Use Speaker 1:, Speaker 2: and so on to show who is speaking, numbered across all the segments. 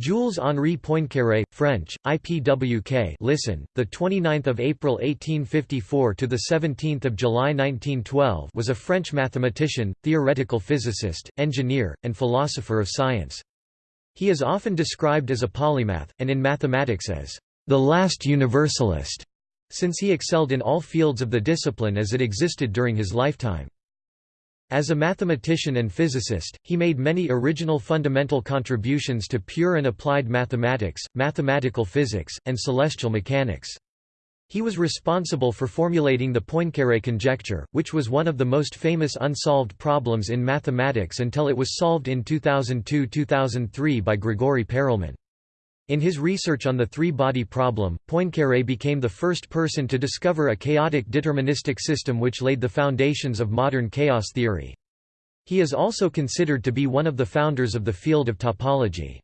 Speaker 1: Jules Henri Poincaré, French, IPWK. Listen, the 29th of April 1854 to the 17th of July 1912 was a French mathematician, theoretical physicist, engineer, and philosopher of science. He is often described as a polymath, and in mathematics as the last universalist, since he excelled in all fields of the discipline as it existed during his lifetime. As a mathematician and physicist, he made many original fundamental contributions to pure and applied mathematics, mathematical physics, and celestial mechanics. He was responsible for formulating the Poincaré conjecture, which was one of the most famous unsolved problems in mathematics until it was solved in 2002–2003 by Grigori Perelman. In his research on the three-body problem, Poincaré became the first person to discover a chaotic deterministic system which laid the foundations of modern chaos theory. He is also considered to be one of the founders of the field of topology.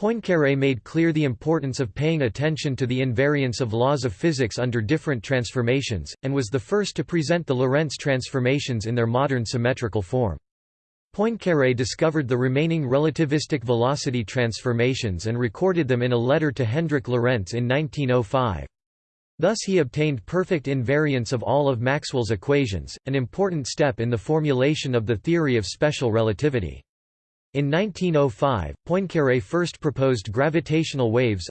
Speaker 1: Poincaré made clear the importance of paying attention to the invariance of laws of physics under different transformations, and was the first to present the Lorentz transformations in their modern symmetrical form. Poincaré discovered the remaining relativistic velocity transformations and recorded them in a letter to Hendrik Lorentz in 1905. Thus he obtained perfect invariance of all of Maxwell's equations, an important step in the formulation of the theory of special relativity. In 1905, Poincaré first proposed gravitational waves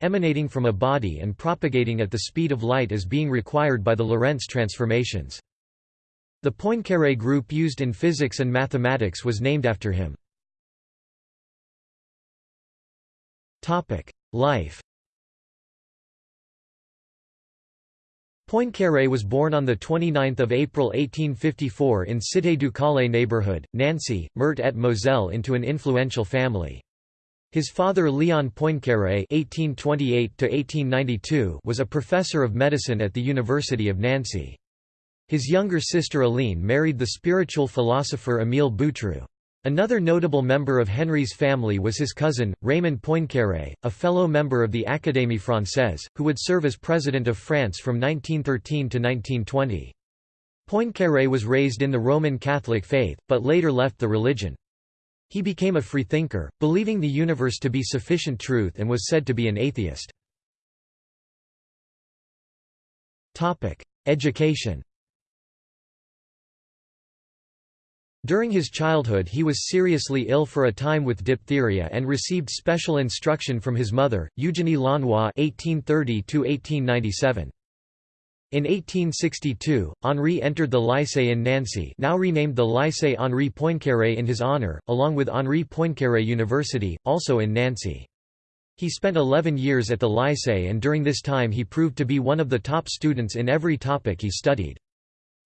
Speaker 1: emanating from a body and propagating at the speed of light as being required by the Lorentz transformations. The Poincaré group used in physics and mathematics was named after him. Life Poincaré was born on 29 April 1854 in Cité du Calais neighborhood, Nancy, Meurthe et Moselle into an influential family. His father Léon Poincaré (1828–1892) was a professor of medicine at the University of Nancy. His younger sister Aline married the spiritual philosopher Émile Boutroux. Another notable member of Henri's family was his cousin, Raymond Poincaré, a fellow member of the Académie Française, who would serve as President of France from 1913 to 1920. Poincaré was raised in the Roman Catholic faith, but later left the religion. He became a freethinker, believing the universe to be sufficient truth and was said to be an atheist. Education During his childhood he was seriously ill for a time with diphtheria and received special instruction from his mother, Eugénie (1830–1897). In 1862, Henri entered the Lycée in Nancy now renamed the Lycée Henri Poincaré in his honour, along with Henri Poincaré University, also in Nancy. He spent 11 years at the Lycée and during this time he proved to be one of the top students in every topic he studied.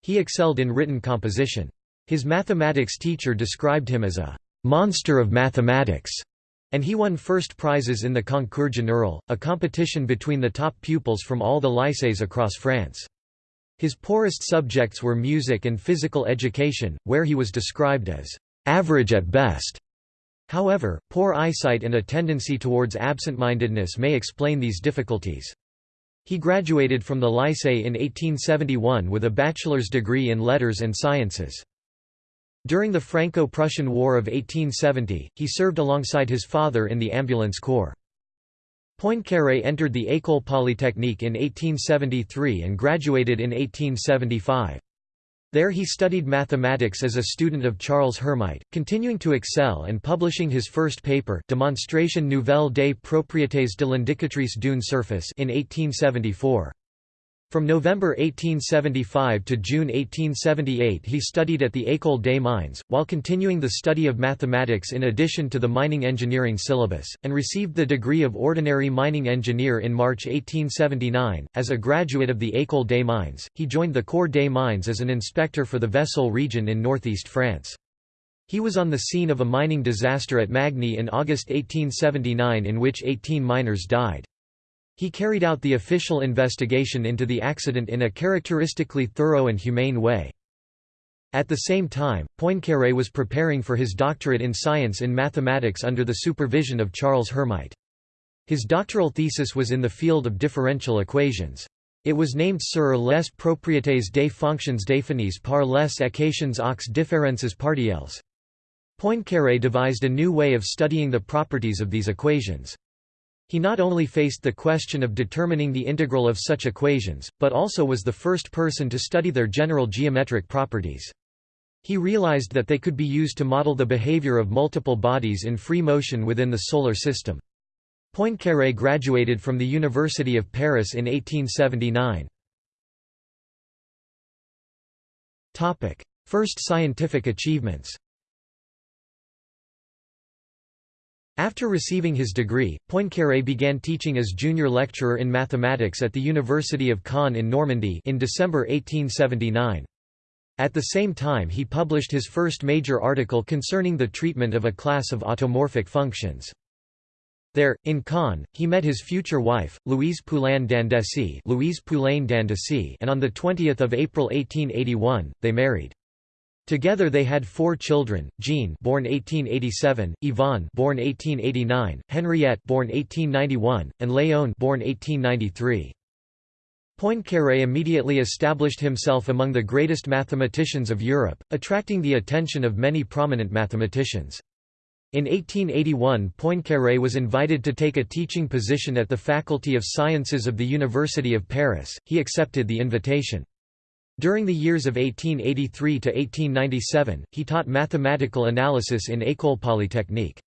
Speaker 1: He excelled in written composition. His mathematics teacher described him as a «monster of mathematics», and he won first prizes in the Concours Général, a competition between the top pupils from all the lycées across France. His poorest subjects were music and physical education, where he was described as «average at best». However, poor eyesight and a tendency towards absent-mindedness may explain these difficulties. He graduated from the Lycée in 1871 with a bachelor's degree in letters and sciences. During the Franco-Prussian War of 1870, he served alongside his father in the ambulance corps. Poincaré entered the École Polytechnique in 1873 and graduated in 1875. There he studied mathematics as a student of Charles Hermite, continuing to excel and publishing his first paper Démonstration nouvelle des propriétés de l'indicatrice d'une surface in 1874. From November 1875 to June 1878 he studied at the École des Mines, while continuing the study of mathematics in addition to the mining engineering syllabus, and received the degree of ordinary mining engineer in March 1879. As a graduate of the École des Mines, he joined the Corps des Mines as an inspector for the Vesoul region in northeast France. He was on the scene of a mining disaster at Magny in August 1879 in which 18 miners died. He carried out the official investigation into the accident in a characteristically thorough and humane way. At the same time, Poincaré was preparing for his doctorate in science in mathematics under the supervision of Charles Hermite. His doctoral thesis was in the field of differential equations. It was named Sur les propriétés des fonctions définies par les équations aux différences partielles. Poincaré devised a new way of studying the properties of these equations. He not only faced the question of determining the integral of such equations, but also was the first person to study their general geometric properties. He realized that they could be used to model the behavior of multiple bodies in free motion within the Solar System. Poincaré graduated from the University of Paris in 1879. First scientific achievements After receiving his degree, Poincaré began teaching as junior lecturer in mathematics at the University of Caen in Normandy in December 1879. At the same time he published his first major article concerning the treatment of a class of automorphic functions. There, in Caen, he met his future wife, Louise Poulain d'Andécy Louise Poulain d'Andécy and on 20 April 1881, they married. Together they had four children: Jean, born 1887; Yvonne, born 1889; Henriette, born 1891; and Léon, born 1893. Poincaré immediately established himself among the greatest mathematicians of Europe, attracting the attention of many prominent mathematicians. In 1881 Poincaré was invited to take a teaching position at the Faculty of Sciences of the University of Paris, he accepted the invitation. During the years of 1883 to 1897, he taught mathematical analysis in École Polytechnique.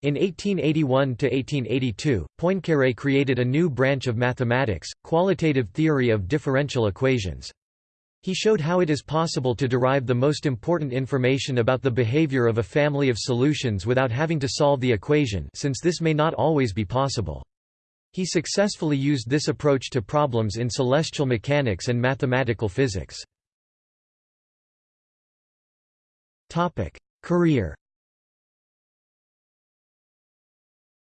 Speaker 1: In 1881–1882, Poincaré created a new branch of mathematics, qualitative theory of differential equations. He showed how it is possible to derive the most important information about the behavior of a family of solutions without having to solve the equation since this may not always be possible. He successfully used this approach to problems in celestial mechanics and mathematical physics. Career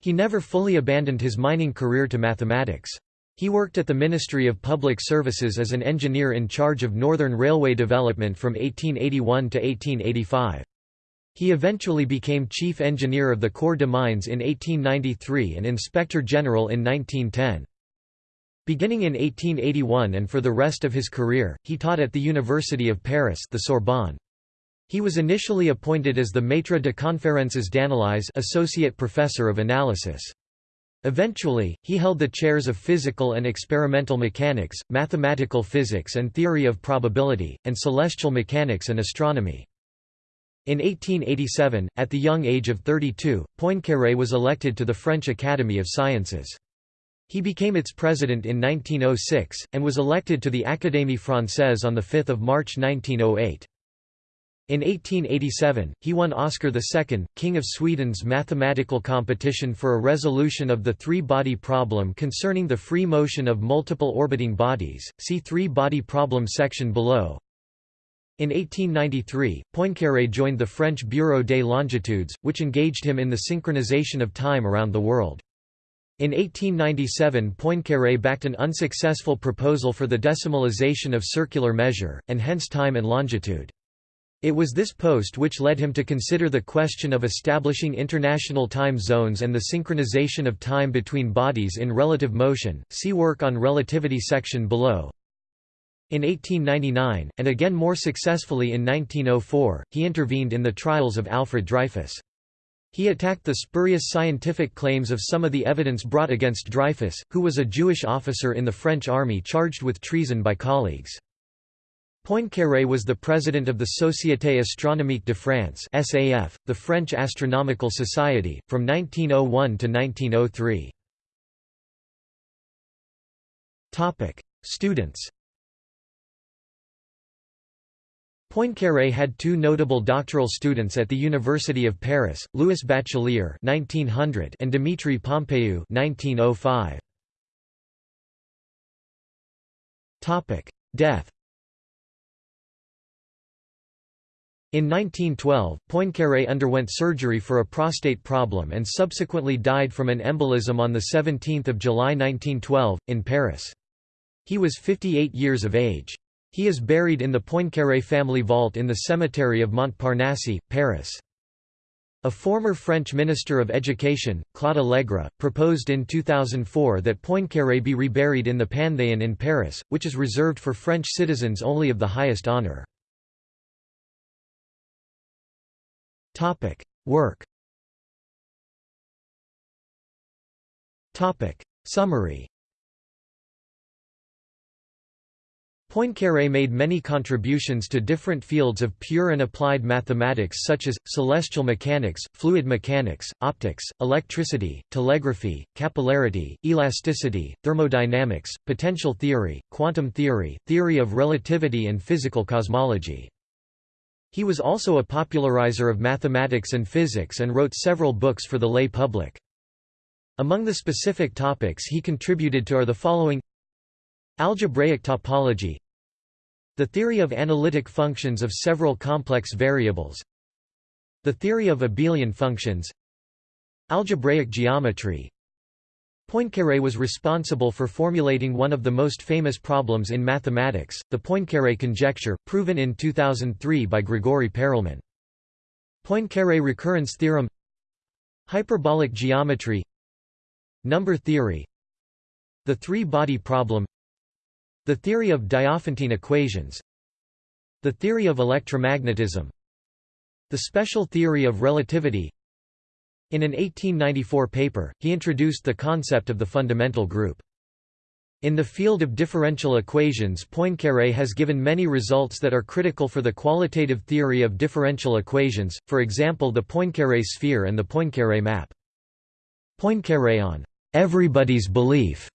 Speaker 1: He never fully abandoned his mining career to mathematics. He worked at the Ministry of Public Services as an engineer in charge of Northern Railway development from 1881 to 1885. He eventually became chief engineer of the Corps de Mines in 1893 and inspector general in 1910. Beginning in 1881 and for the rest of his career, he taught at the University of Paris the Sorbonne. He was initially appointed as the Maître de Conférences d'Analyse associate professor of analysis. Eventually, he held the chairs of physical and experimental mechanics, mathematical physics and theory of probability, and celestial mechanics and astronomy. In 1887, at the young age of 32, Poincaré was elected to the French Academy of Sciences. He became its president in 1906, and was elected to the Académie Française on 5 March 1908. In 1887, he won Oscar II, King of Sweden's mathematical competition for a resolution of the three-body problem concerning the free motion of multiple orbiting bodies. See three-body problem section below. In 1893, Poincaré joined the French Bureau des Longitudes, which engaged him in the synchronization of time around the world. In 1897 Poincaré backed an unsuccessful proposal for the decimalization of circular measure, and hence time and longitude. It was this post which led him to consider the question of establishing international time zones and the synchronization of time between bodies in relative motion. See work on relativity section below. In 1899, and again more successfully in 1904, he intervened in the trials of Alfred Dreyfus. He attacked the spurious scientific claims of some of the evidence brought against Dreyfus, who was a Jewish officer in the French army charged with treason by colleagues. Poincaré was the president of the Société Astronomique de France (SAF), the French Astronomical Society, from 1901 to 1903. Topic: Students. Poincaré had two notable doctoral students at the University of Paris, Louis Bachelier (1900) and Dimitri Pompeiu (1905). Topic: Death. In 1912, Poincaré underwent surgery for a prostate problem and subsequently died from an embolism on 17 July 1912, in Paris. He was 58 years of age. He is buried in the Poincaré family vault in the cemetery of Montparnasse, Paris. A former French Minister of Education, Claude Allègre, proposed in 2004 that Poincaré be reburied in the Panthéon in Paris, which is reserved for French citizens only of the highest. Topic: Work. Summary. Poincaré made many contributions to different fields of pure and applied mathematics such as, celestial mechanics, fluid mechanics, optics, electricity, telegraphy, capillarity, elasticity, thermodynamics, potential theory, quantum theory, theory of relativity and physical cosmology. He was also a popularizer of mathematics and physics and wrote several books for the lay public. Among the specific topics he contributed to are the following Algebraic topology The theory of analytic functions of several complex variables The theory of abelian functions Algebraic geometry Poincaré was responsible for formulating one of the most famous problems in mathematics, the Poincaré conjecture, proven in 2003 by Grigori Perelman. Poincaré recurrence theorem Hyperbolic geometry Number theory The three-body problem the theory of Diophantine equations The theory of electromagnetism The special theory of relativity In an 1894 paper, he introduced the concept of the fundamental group. In the field of differential equations Poincaré has given many results that are critical for the qualitative theory of differential equations, for example the Poincaré sphere and the Poincaré map. Poincaré on everybody's belief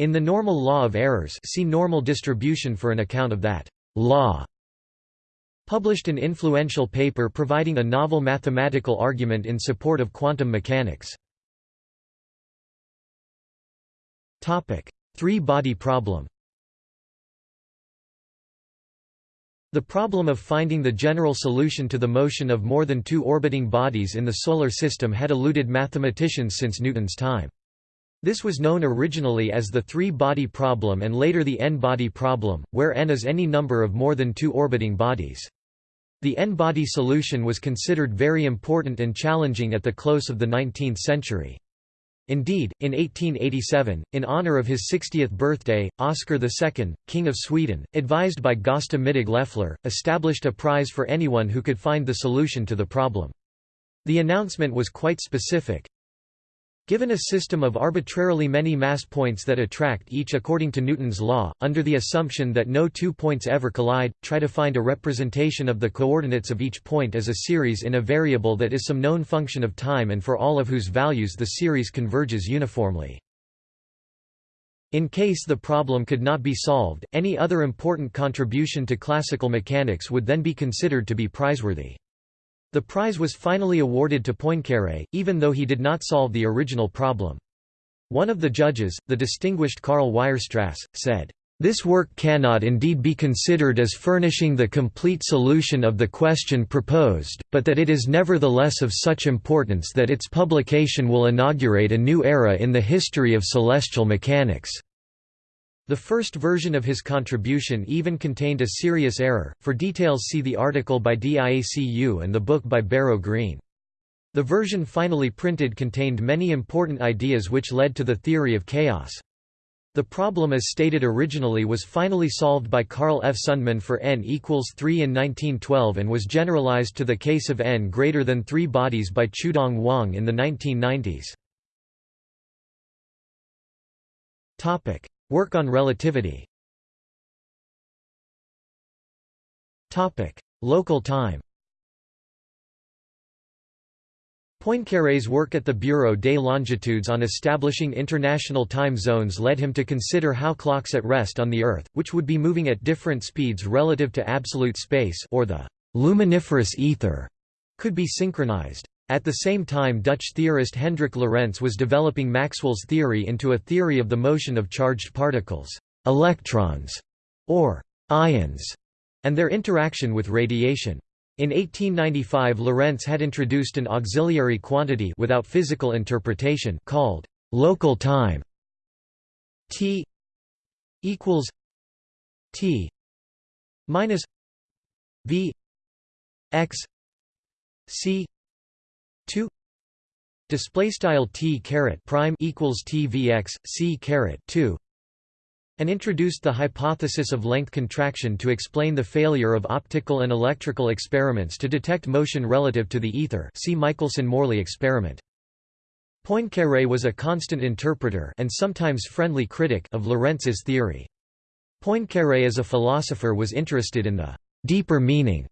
Speaker 1: in the normal law of errors see normal distribution for an account of that law published an influential paper providing a novel mathematical argument in support of quantum mechanics. Three-body problem The problem of finding the general solution to the motion of more than two orbiting bodies in the Solar System had eluded mathematicians since Newton's time. This was known originally as the three-body problem and later the n-body problem, where n is any number of more than two orbiting bodies. The n-body solution was considered very important and challenging at the close of the 19th century. Indeed, in 1887, in honor of his 60th birthday, Oscar II, King of Sweden, advised by Gösta Mittag Leffler, established a prize for anyone who could find the solution to the problem. The announcement was quite specific, Given a system of arbitrarily many mass points that attract each according to Newton's law, under the assumption that no two points ever collide, try to find a representation of the coordinates of each point as a series in a variable that is some known function of time and for all of whose values the series converges uniformly. In case the problem could not be solved, any other important contribution to classical mechanics would then be considered to be prizeworthy. The prize was finally awarded to Poincaré, even though he did not solve the original problem. One of the judges, the distinguished Karl Weierstrass, said, "...this work cannot indeed be considered as furnishing the complete solution of the question proposed, but that it is nevertheless of such importance that its publication will inaugurate a new era in the history of celestial mechanics." The first version of his contribution even contained a serious error. For details, see the article by DIACU and the book by Barrow Green. The version finally printed contained many important ideas which led to the theory of chaos. The problem as stated originally was finally solved by Carl F. Sundman for n equals 3 in 1912 and was generalized to the case of n greater than 3 bodies by Qiudong Wang in the 1990s. Work on relativity. Local time. Poincaré's work at the Bureau des Longitudes on establishing international time zones led him to consider how clocks at rest on the Earth, which would be moving at different speeds relative to absolute space or the luminiferous ether, could be synchronized. At the same time Dutch theorist Hendrik Lorentz was developing Maxwell's theory into a theory of the motion of charged particles, electrons, or ions, and their interaction with radiation. In 1895 Lorentz had introduced an auxiliary quantity without physical interpretation called local time. T equals T minus V x C 2 display style t caret prime equals t v x c caret 2 and introduced the hypothesis of length contraction to explain the failure of optical and electrical experiments to detect motion relative to the ether see Michelson–Morley experiment. Poincaré was a constant interpreter and sometimes friendly critic of Lorentz's theory. Poincaré as a philosopher was interested in the deeper meaning.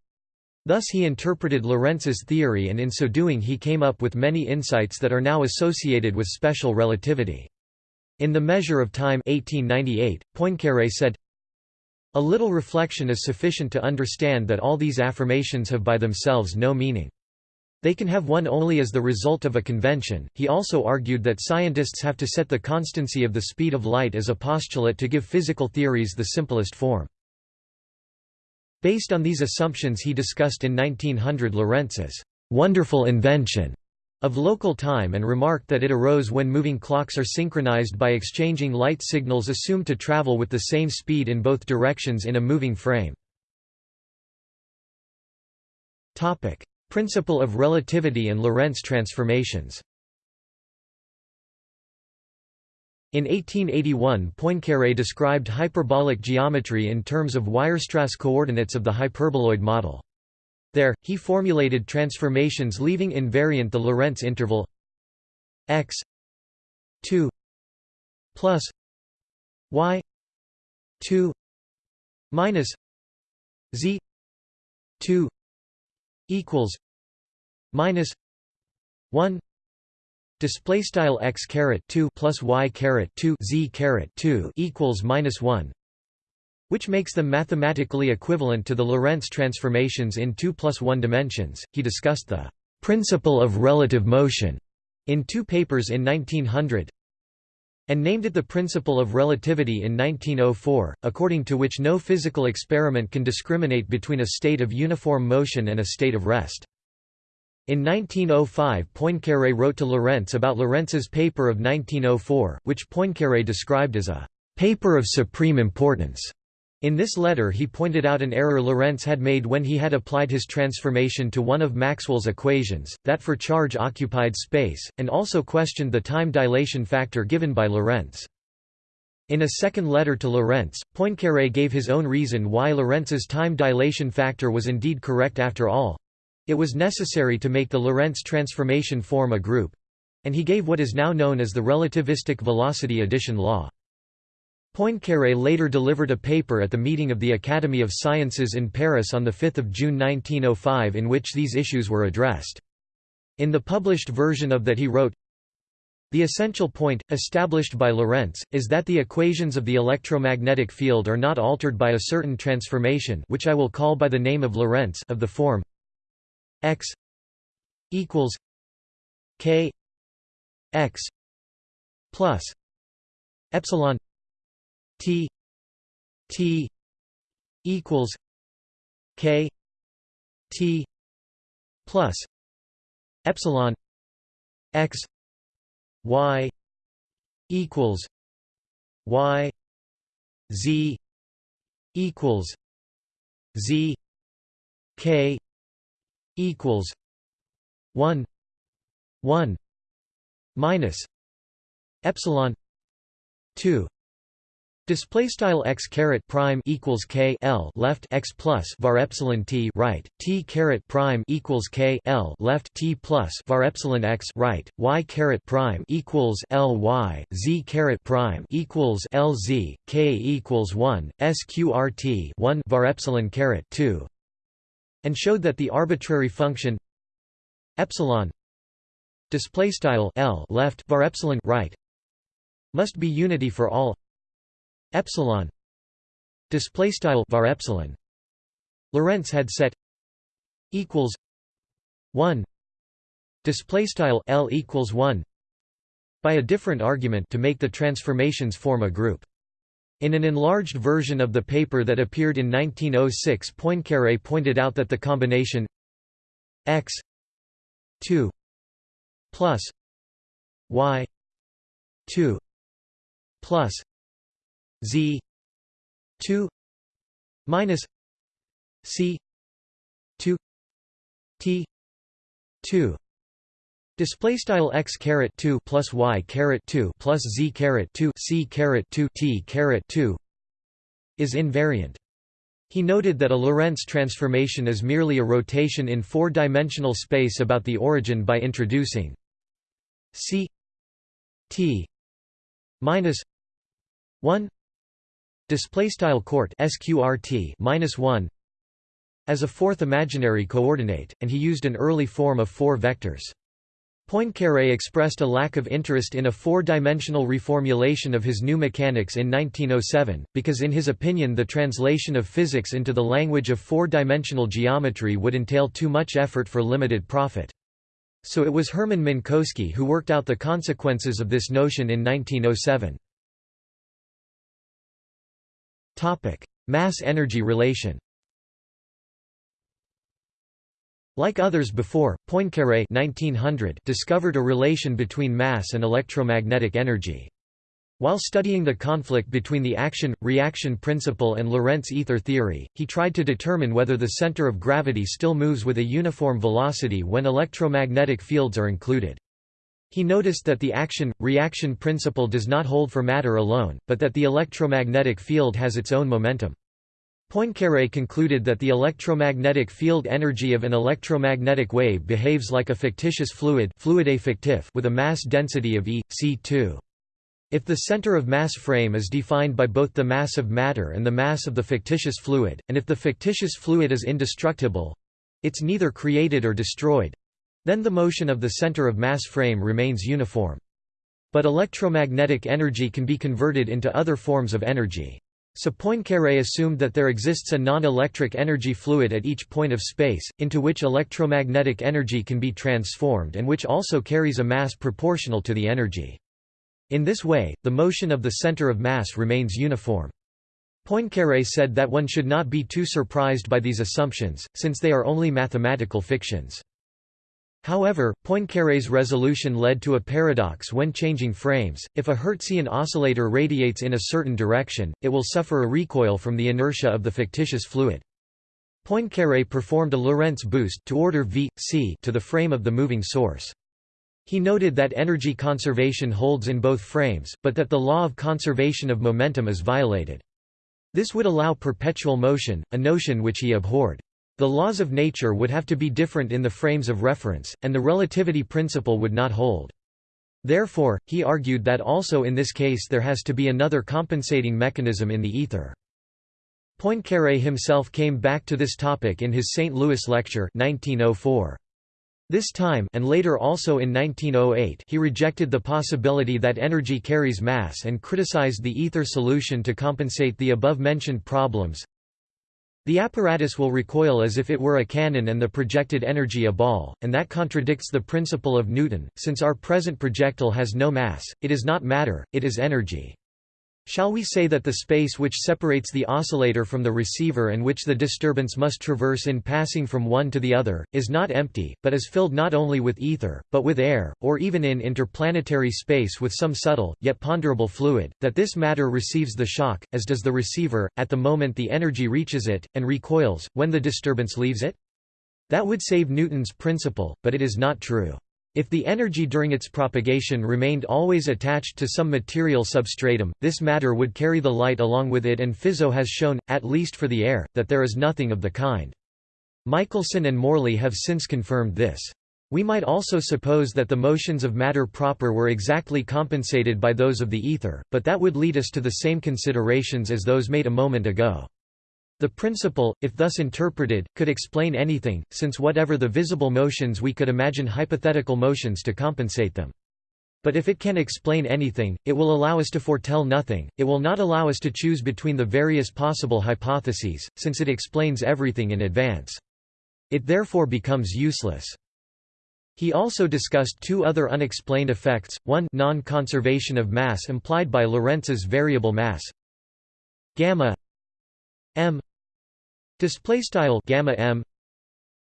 Speaker 1: Thus he interpreted Lorentz's theory and in so doing he came up with many insights that are now associated with special relativity. In The Measure of Time 1898, Poincaré said, A little reflection is sufficient to understand that all these affirmations have by themselves no meaning. They can have one only as the result of a convention. He also argued that scientists have to set the constancy of the speed of light as a postulate to give physical theories the simplest form. Based on these assumptions he discussed in 1900 Lorentz's wonderful invention of local time and remarked that it arose when moving clocks are synchronized by exchanging light signals assumed to travel with the same speed in both directions in a moving frame. Topic: Principle of relativity and Lorentz transformations In 1881 Poincaré described hyperbolic geometry in terms of Weierstrass coordinates of the hyperboloid model. There, he formulated transformations leaving invariant the Lorentz interval x 2 plus y 2 minus z 2 equals minus 1 display style x caret 2 plus y caret 2 z caret 2 equals minus 1 which makes them mathematically equivalent to the Lorentz transformations in 2 plus 1 dimensions. He discussed the principle of relative motion in two papers in 1900 and named it the principle of relativity in 1904, according to which no physical experiment can discriminate between a state of uniform motion and a state of rest. In 1905 Poincaré wrote to Lorentz about Lorentz's paper of 1904, which Poincaré described as a paper of supreme importance. In this letter he pointed out an error Lorentz had made when he had applied his transformation to one of Maxwell's equations, that for charge-occupied space, and also questioned the time dilation factor given by Lorentz. In a second letter to Lorentz, Poincaré gave his own reason why Lorentz's time dilation factor was indeed correct after all. It was necessary to make the Lorentz transformation form a group. And he gave what is now known as the relativistic velocity addition law. Poincaré later delivered a paper at the meeting of the Academy of Sciences in Paris on 5 June 1905 in which these issues were addressed. In the published version of that he wrote, the essential point, established by Lorentz, is that the equations of the electromagnetic field are not altered by a certain transformation which I will call by the name of Lorentz of the form x equals k x plus epsilon T T equals K T plus epsilon X Y equals Y Z equals Z K equals one one minus epsilon two. Display style x caret prime equals k l left x plus var epsilon t right t caret prime equals k l left t plus var epsilon x right y caret prime equals l y z caret prime equals l z k equals one sqrt one var epsilon caret two, and showed that the arbitrary function epsilon display style l left var epsilon right must be unity for all epsilon display style var epsilon. Lorentz had set equals 1 display style L equals 1 by a different argument to make the transformations form a group in an enlarged version of the paper that appeared in 1906 Poincaré pointed out that the combination x 2 plus y 2 plus Z two minus C two T two Display style x caret 2 plus y caret 2 plus z caret 2 c caret 2 t caret 2 is invariant. He noted that a Lorentz transformation is merely a rotation in four-dimensional space about the origin by introducing c t minus 1 display style court sqrt minus 1 as a fourth imaginary coordinate, and he used an early form of four vectors. Poincaré expressed a lack of interest in a four-dimensional reformulation of his new mechanics in 1907, because in his opinion the translation of physics into the language of four-dimensional geometry would entail too much effort for limited profit. So it was Hermann Minkowski who worked out the consequences of this notion in 1907. Mass-energy relation Like others before, Poincaré 1900 discovered a relation between mass and electromagnetic energy. While studying the conflict between the action-reaction principle and Lorentz ether theory, he tried to determine whether the center of gravity still moves with a uniform velocity when electromagnetic fields are included. He noticed that the action-reaction principle does not hold for matter alone, but that the electromagnetic field has its own momentum. Poincaré concluded that the electromagnetic field energy of an electromagnetic wave behaves like a fictitious fluid fictif with a mass density of E, c2. If the center of mass frame is defined by both the mass of matter and the mass of the fictitious fluid, and if the fictitious fluid is indestructible—it's neither created or destroyed—then the motion of the center of mass frame remains uniform. But electromagnetic energy can be converted into other forms of energy. So Poincaré assumed that there exists a non-electric energy fluid at each point of space, into which electromagnetic energy can be transformed and which also carries a mass proportional to the energy. In this way, the motion of the center of mass remains uniform. Poincaré said that one should not be too surprised by these assumptions, since they are only mathematical fictions. However, Poincaré's resolution led to a paradox when changing frames. If a Hertzian oscillator radiates in a certain direction, it will suffer a recoil from the inertia of the fictitious fluid. Poincaré performed a Lorentz boost to order v, c to the frame of the moving source. He noted that energy conservation holds in both frames, but that the law of conservation of momentum is violated. This would allow perpetual motion, a notion which he abhorred. The laws of nature would have to be different in the frames of reference, and the relativity principle would not hold. Therefore, he argued that also in this case there has to be another compensating mechanism in the ether. Poincaré himself came back to this topic in his St. Louis lecture 1904. This time and later also in 1908 he rejected the possibility that energy carries mass and criticized the ether solution to compensate the above-mentioned problems. The apparatus will recoil as if it were a cannon and the projected energy a ball, and that contradicts the principle of Newton, since our present projectile has no mass, it is not matter, it is energy. Shall we say that the space which separates the oscillator from the receiver and which the disturbance must traverse in passing from one to the other, is not empty, but is filled not only with ether, but with air, or even in interplanetary space with some subtle, yet ponderable fluid, that this matter receives the shock, as does the receiver, at the moment the energy reaches it, and recoils, when the disturbance leaves it? That would save Newton's principle, but it is not true. If the energy during its propagation remained always attached to some material substratum, this matter would carry the light along with it and Fizeau has shown, at least for the air, that there is nothing of the kind. Michelson and Morley have since confirmed this. We might also suppose that the motions of matter proper were exactly compensated by those of the ether, but that would lead us to the same considerations as those made a moment ago. The principle, if thus interpreted, could explain anything, since whatever the visible motions we could imagine hypothetical motions to compensate them. But if it can explain anything, it will allow us to foretell nothing, it will not allow us to choose between the various possible hypotheses, since it explains everything in advance. It therefore becomes useless. He also discussed two other unexplained effects, one non-conservation of mass implied by Lorentz's variable mass gamma m Display style gamma m.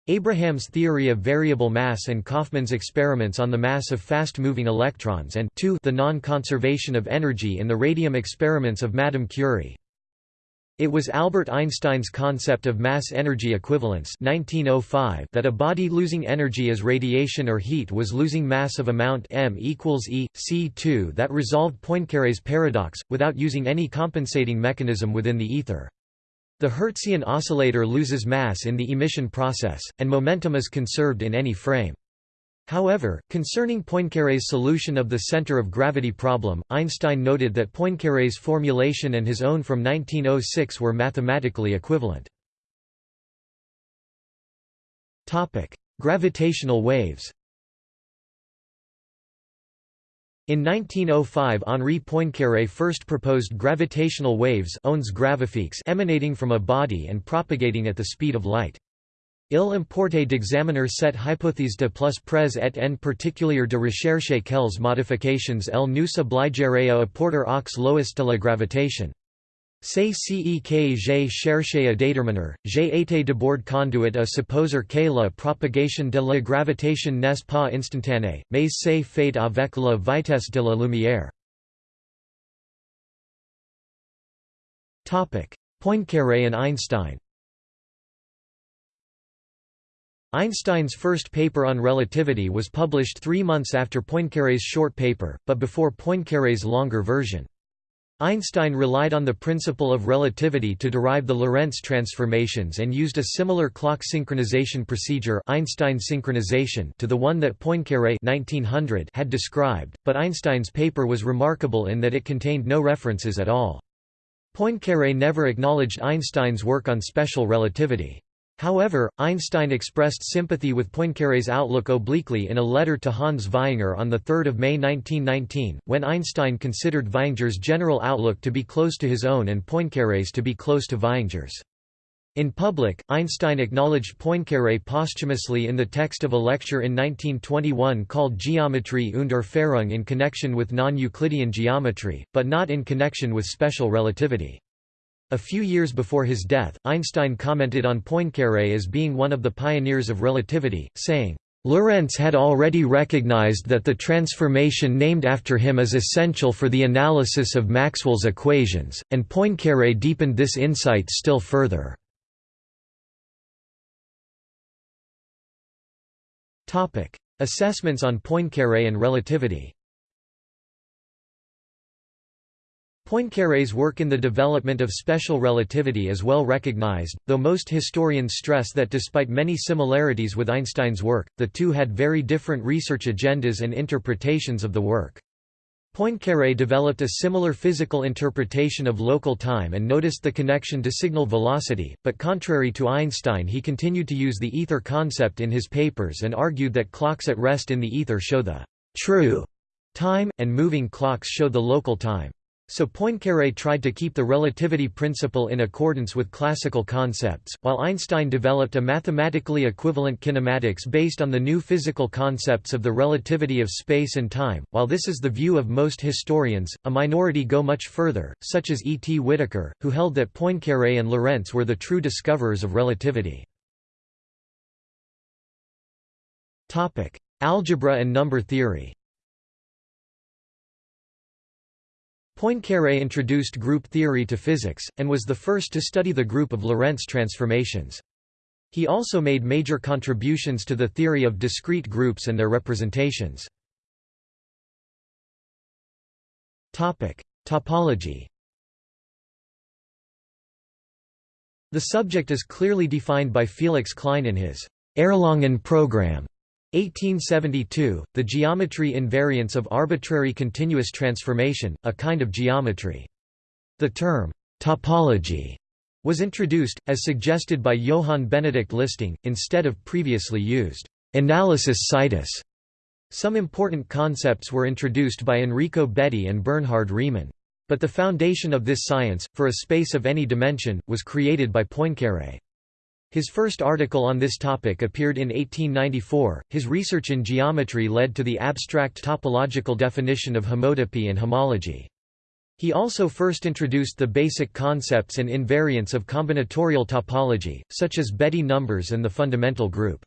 Speaker 1: Abraham's theory of variable mass and Kaufmann's experiments on the mass of fast-moving electrons and 2 the non-conservation of energy in the radium experiments of Madame Curie. It was Albert Einstein's concept of mass-energy equivalence 1905 that a body losing energy as radiation or heat was losing mass of amount m equals e, c2 that resolved Poincaré's paradox, without using any compensating mechanism within the ether. The Hertzian oscillator loses mass in the emission process, and momentum is conserved in any frame. However, concerning Poincaré's solution of the center of gravity problem, Einstein noted that Poincaré's formulation and his own from 1906 were mathematically equivalent. Gravitational waves In 1905 Henri Poincaré first proposed gravitational waves emanating from a body and propagating at the speed of light. Il importait d'examiner cette hypothèse de plus près et en particulier de rechercher quelles modifications elle nous obligerait à apporter aux lois de la gravitation. C'est ce que j'ai cherché à déterminer, j'ai été d'abord conduit à supposer que la propagation de la gravitation n'est pas instantanée, mais c'est fait avec la vitesse de la lumière. Poincaré and Einstein Einstein's first paper on relativity was published three months after Poincaré's short paper, but before Poincaré's longer version. Einstein relied on the principle of relativity to derive the Lorentz transformations and used a similar clock synchronization procedure Einstein synchronization to the one that Poincaré 1900 had described, but Einstein's paper was remarkable in that it contained no references at all. Poincaré never acknowledged Einstein's work on special relativity. However, Einstein expressed sympathy with Poincaré's outlook obliquely in a letter to Hans Vaihinger on 3 May 1919, when Einstein considered Vaihingers' general outlook to be close to his own and Poincaré's to be close to Vaihingers'. In public, Einstein acknowledged Poincaré posthumously in the text of a lecture in 1921 called Geometrie und Erfahrung in connection with non-Euclidean geometry, but not in connection with special relativity. A few years before his death, Einstein commented on Poincaré as being one of the pioneers of relativity, saying, Lorentz had already recognized that the transformation named after him is essential for the analysis of Maxwell's equations, and Poincaré deepened this insight still further. Assessments on Poincaré and relativity Poincaré's work in the development of special relativity is well recognized, though most historians stress that despite many similarities with Einstein's work, the two had very different research agendas and interpretations of the work. Poincaré developed a similar physical interpretation of local time and noticed the connection to signal velocity, but contrary to Einstein he continued to use the ether concept in his papers and argued that clocks at rest in the ether show the true time, and moving clocks show the local time. So Poincaré tried to keep the relativity principle in accordance with classical concepts, while Einstein developed a mathematically equivalent kinematics based on the new physical concepts of the relativity of space and time. While this is the view of most historians, a minority go much further, such as E. T. Whittaker, who held that Poincaré and Lorentz were the true discoverers of relativity. Topic: Algebra and number theory Poincaré introduced group theory to physics, and was the first to study the group of Lorentz transformations. He also made major contributions to the theory of discrete groups and their representations. Topic: Topology The subject is clearly defined by Felix Klein in his Erlangen program 1872, the geometry invariance of arbitrary continuous transformation, a kind of geometry. The term, topology, was introduced, as suggested by Johann Benedict Listing, instead of previously used, analysis situs. Some important concepts were introduced by Enrico Betti and Bernhard Riemann. But the foundation of this science, for a space of any dimension, was created by Poincaré. His first article on this topic appeared in 1894. His research in geometry led to the abstract topological definition of homotopy and homology. He also first introduced the basic concepts and invariants of combinatorial topology, such as Betti numbers and the fundamental group.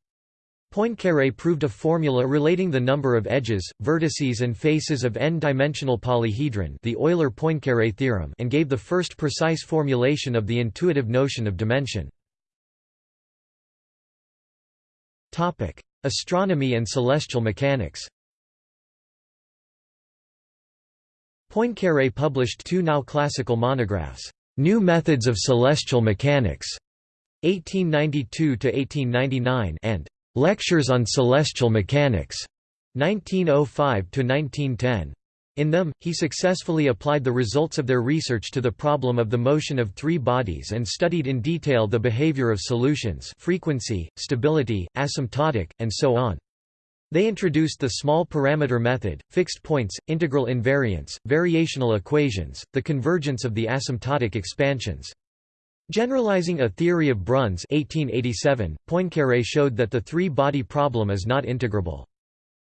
Speaker 1: Poincaré proved a formula relating the number of edges, vertices and faces of n-dimensional polyhedron the Euler-Poincaré theorem and gave the first precise formulation of the intuitive notion of dimension. Astronomy and celestial mechanics Poincaré published two now classical monographs, "'New Methods of Celestial Mechanics' 1892–1899 and "'Lectures on Celestial Mechanics' 1905–1910. In them, he successfully applied the results of their research to the problem of the motion of three bodies and studied in detail the behavior of solutions frequency, stability, asymptotic, and so on. They introduced the small parameter method, fixed points, integral invariance, variational equations, the convergence of the asymptotic expansions. Generalizing a theory of Brunn's 1887, Poincaré showed that the three-body problem is not integrable.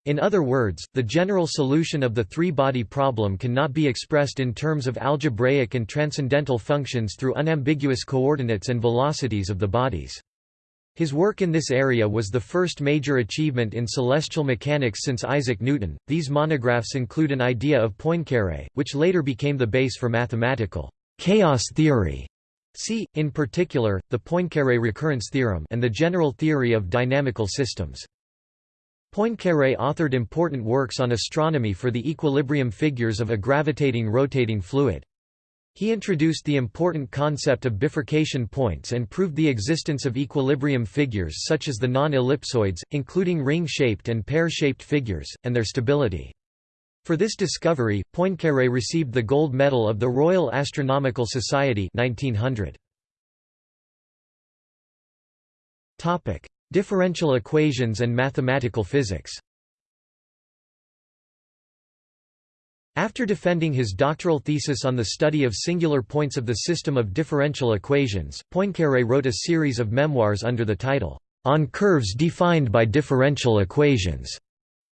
Speaker 1: In other words, the general solution of the three-body problem cannot be expressed in terms of algebraic and transcendental functions through unambiguous coordinates and velocities of the bodies. His work in this area was the first major achievement in celestial mechanics since Isaac Newton. These monographs include an idea of Poincaré, which later became the base for mathematical chaos theory See, in particular, the Poincaré recurrence theorem and the general theory of dynamical systems. Poincaré authored important works on astronomy for the equilibrium figures of a gravitating rotating fluid. He introduced the important concept of bifurcation points and proved the existence of equilibrium figures such as the non-ellipsoids, including ring-shaped and pear-shaped figures, and their stability. For this discovery, Poincaré received the Gold Medal of the Royal Astronomical Society 1900. Topic: Differential equations and mathematical physics. After defending his doctoral thesis on the study of singular points of the system of differential equations, Poincaré wrote a series of memoirs under the title, On Curves Defined by Differential Equations.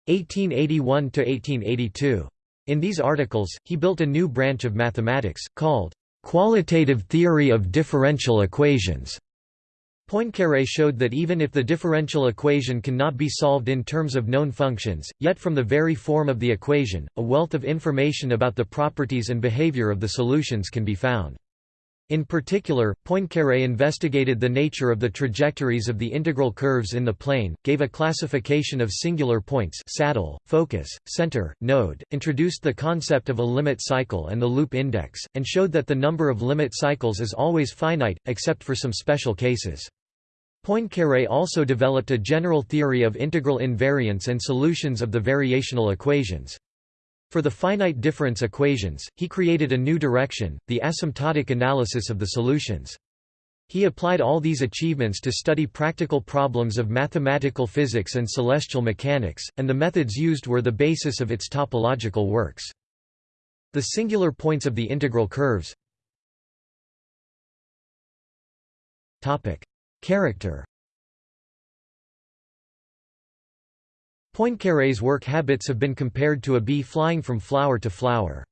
Speaker 1: 1881–1882. In these articles, he built a new branch of mathematics, called qualitative theory of differential equations. Poincaré showed that even if the differential equation cannot be solved in terms of known functions, yet from the very form of the equation, a wealth of information about the properties and behavior of the solutions can be found. In particular, Poincaré investigated the nature of the trajectories of the integral curves in the plane, gave a classification of singular points saddle, focus, center, node, introduced the concept of a limit cycle and the loop index, and showed that the number of limit cycles is always finite, except for some special cases. Poincaré also developed a general theory of integral invariance and solutions of the variational equations. For the finite difference equations, he created a new direction, the asymptotic analysis of the solutions. He applied all these achievements to study practical problems of mathematical physics and celestial mechanics, and the methods used were the basis of its topological works. The singular points of the integral curves Character Poincaré's work habits have been compared to a bee flying from flower to flower.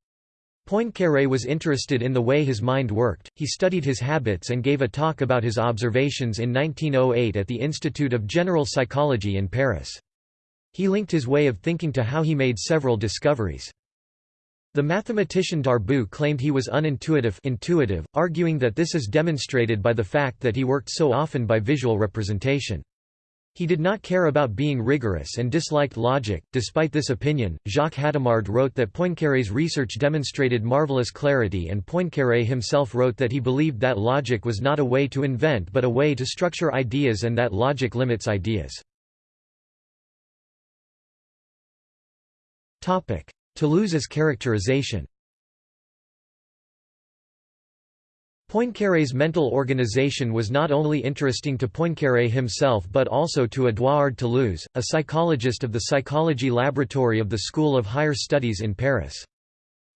Speaker 1: Poincaré was interested in the way his mind worked, he studied his habits and gave a talk about his observations in 1908 at the Institute of General Psychology in Paris. He linked his way of thinking to how he made several discoveries. The mathematician Darboux claimed he was unintuitive intuitive, arguing that this is demonstrated by the fact that he worked so often by visual representation. He did not care about being rigorous and disliked logic. Despite this opinion, Jacques Hadamard wrote that Poincaré's research demonstrated marvelous clarity, and Poincaré himself wrote that he believed that logic was not a way to invent but a way to structure ideas and that logic limits ideas. Toulouse's characterization Poincaré's mental organization was not only interesting to Poincaré himself but also to Édouard Toulouse, a psychologist of the Psychology Laboratory of the School of Higher Studies in Paris.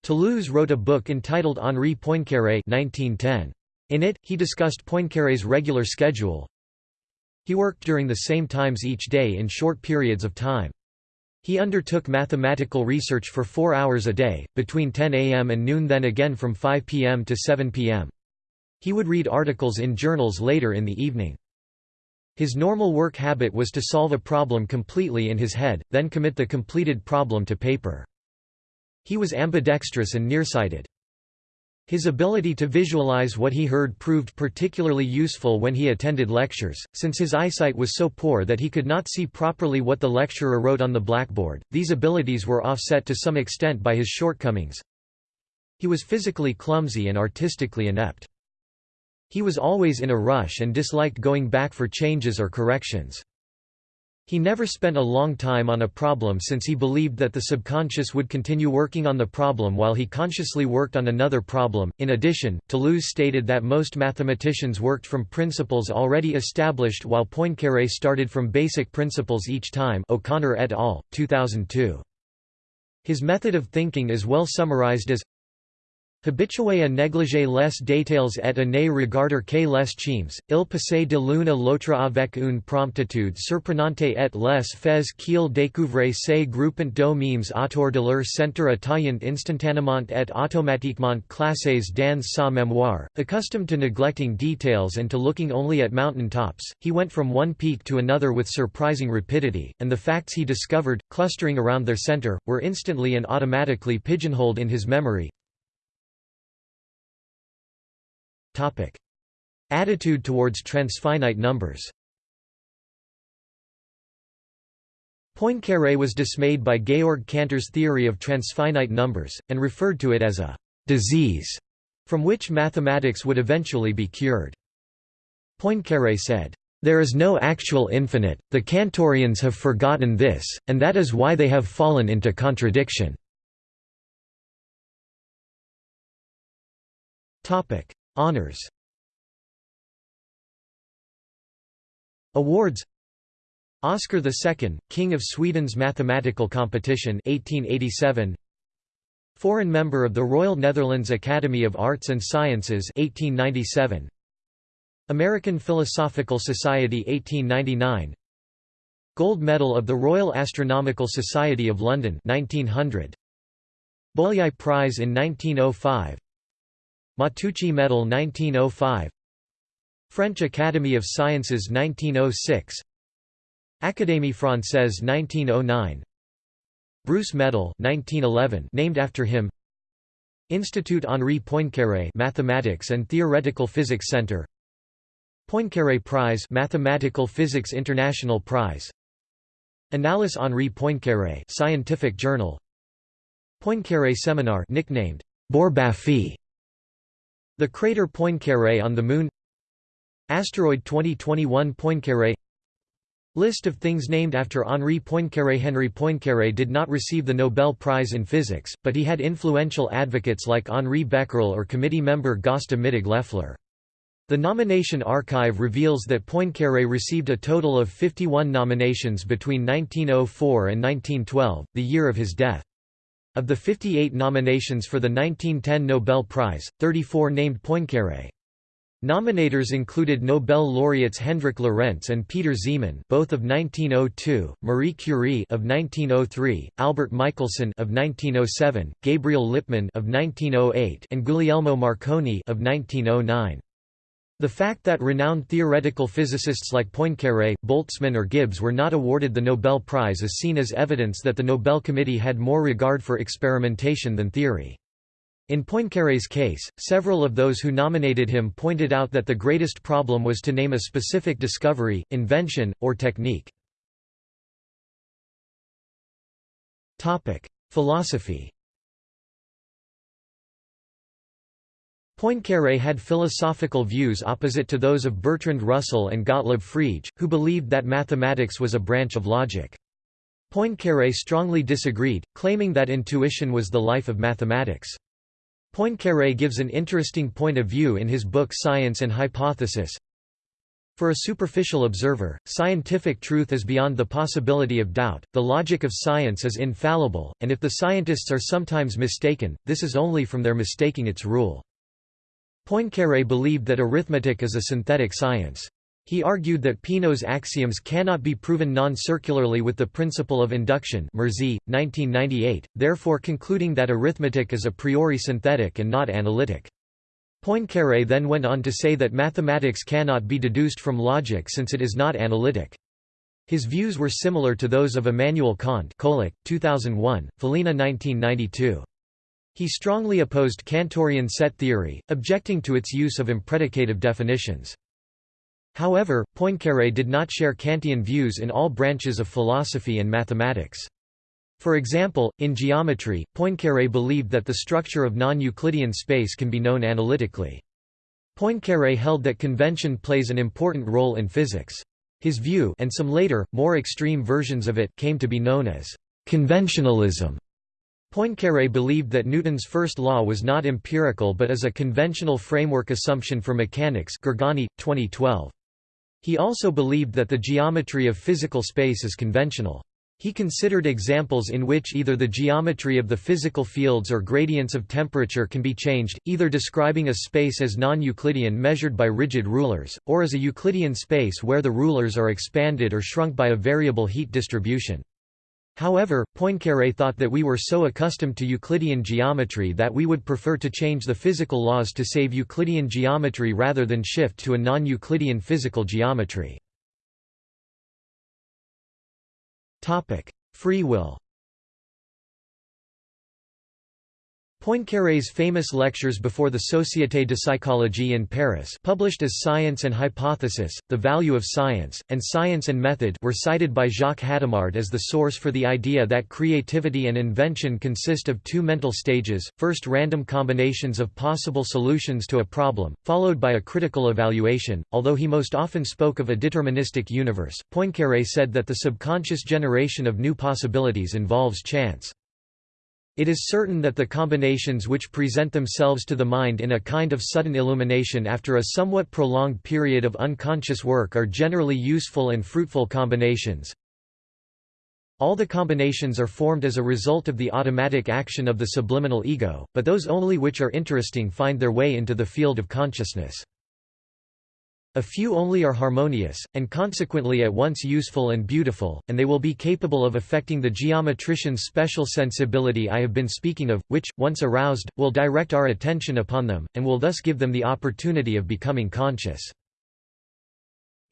Speaker 1: Toulouse wrote a book entitled Henri Poincaré 1910. In it, he discussed Poincaré's regular schedule. He worked during the same times each day in short periods of time. He undertook mathematical research for four hours a day, between 10 am and noon then again from 5 pm to 7 pm. He would read articles in journals later in the evening. His normal work habit was to solve a problem completely in his head, then commit the completed problem to paper. He was ambidextrous and nearsighted. His ability to visualize what he heard proved particularly useful when he attended lectures, since his eyesight was so poor that he could not see properly what the lecturer wrote on the blackboard. These abilities were offset to some extent by his shortcomings. He was physically clumsy and artistically inept. He was always in a rush and disliked going back for changes or corrections. He never spent a long time on a problem since he believed that the subconscious would continue working on the problem while he consciously worked on another problem. In addition, Toulouse stated that most mathematicians worked from principles already established while Poincaré started from basic principles each time. O'Connor et al. 2002. His method of thinking is well summarized as Habitué à négliger les détails et à ne regarder que les chimes, il passait de l'une à l'autre avec une promptitude surprenante et les fais qu'il découvrait ces groupant de mimes autour de leur centre atayant instantanément et automatiquement classés dans sa mémoire. Accustomed to neglecting details and to looking only at mountain tops, he went from one peak to another with surprising rapidity, and the facts he discovered, clustering around their center, were instantly and automatically pigeonholed in his memory. Topic. Attitude towards transfinite numbers Poincaré was dismayed by Georg Cantor's theory of transfinite numbers, and referred to it as a «disease» from which mathematics would eventually be cured. Poincaré said, "...there is no actual infinite, the Cantorians have forgotten this, and that is why they have fallen into contradiction." Honours Awards. Oscar II, King of Sweden's Mathematical Competition 1887 Foreign Member of the Royal Netherlands Academy of Arts and Sciences 1897 American Philosophical Society 1899 Gold Medal of the Royal Astronomical Society of London 1900 Bolyai Prize in 1905 Matteucci Medal 1905 French Academy of Sciences 1906 Académie Française 1909 Bruce Medal 1911 named after him. Institut Henri Poincaré Mathematics and Theoretical Physics Center. Poincaré Prize Mathematical Physics International Prize. Annales Henri Poincaré Scientific Journal. Poincaré Seminar nicknamed Bourbaphy the crater Poincaré on the Moon Asteroid 2021 Poincaré List of things named after Henri Poincaré Henri Poincaré did not receive the Nobel Prize in Physics, but he had influential advocates like Henri Becquerel or committee member Gösta Mittag Leffler. The nomination archive reveals that Poincaré received a total of 51 nominations between 1904 and 1912, the year of his death. Of the 58 nominations for the 1910 Nobel Prize, 34 named Poincaré. Nominators included Nobel laureates Hendrik Lorentz and Peter Zeeman, both of 1902, Marie Curie of 1903, Albert Michelson of 1907, Gabriel Lippmann of 1908, and Guglielmo Marconi of 1909. The fact that renowned theoretical physicists like Poincaré, Boltzmann or Gibbs were not awarded the Nobel Prize is seen as evidence that the Nobel Committee had more regard for experimentation than theory. In Poincaré's case, several of those who nominated him pointed out that the greatest problem was to name a specific discovery, invention, or technique. Philosophy Poincaré had philosophical views opposite to those of Bertrand Russell and Gottlob Frege, who believed that mathematics was a branch of logic. Poincaré strongly disagreed, claiming that intuition was the life of mathematics. Poincaré gives an interesting point of view in his book Science and Hypothesis. For a superficial observer, scientific truth is beyond the possibility of doubt, the logic of science is infallible, and if the scientists are sometimes mistaken, this is only from their mistaking its rule. Poincaré believed that arithmetic is a synthetic science. He argued that Peano's axioms cannot be proven non-circularly with the principle of induction Murzi, 1998, therefore concluding that arithmetic is a priori synthetic and not analytic. Poincaré then went on to say that mathematics cannot be deduced from logic since it is not analytic. His views were similar to those of Immanuel Kant Kolak, 2001, Folina 1992. He strongly opposed Cantorian set theory, objecting to its use of impredicative definitions. However, Poincaré did not share Kantian views in all branches of philosophy and mathematics. For example, in geometry, Poincaré believed that the structure of non-Euclidean space can be known analytically. Poincaré held that convention plays an important role in physics. His view and some later, more extreme versions of it came to be known as conventionalism. Poincaré believed that Newton's first law was not empirical but is a conventional framework assumption for mechanics Gargani, 2012. He also believed that the geometry of physical space is conventional. He considered examples in which either the geometry of the physical fields or gradients of temperature can be changed, either describing a space as non-Euclidean measured by rigid rulers, or as a Euclidean space where the rulers are expanded or shrunk by a variable heat distribution. However, Poincaré thought that we were so accustomed to Euclidean geometry that we would prefer to change the physical laws to save Euclidean geometry rather than shift to a non-Euclidean physical geometry. Free will Poincaré's famous lectures before the Société de Psychologie in Paris published as Science and Hypothesis, The Value of Science, and Science and Method were cited by Jacques Hadamard as the source for the idea that creativity and invention consist of two mental stages, first random combinations of possible solutions to a problem, followed by a critical evaluation. Although he most often spoke of a deterministic universe, Poincaré said that the subconscious generation of new possibilities involves chance. It is certain that the combinations which present themselves to the mind in a kind of sudden illumination after a somewhat prolonged period of unconscious work are generally useful and fruitful combinations. All the combinations are formed as a result of the automatic action of the subliminal ego, but those only which are interesting find their way into the field of consciousness. A few only are harmonious, and consequently at once useful and beautiful, and they will be capable of affecting the geometrician's special sensibility I have been speaking of, which, once aroused, will direct our attention upon them, and will thus give them the opportunity of becoming conscious.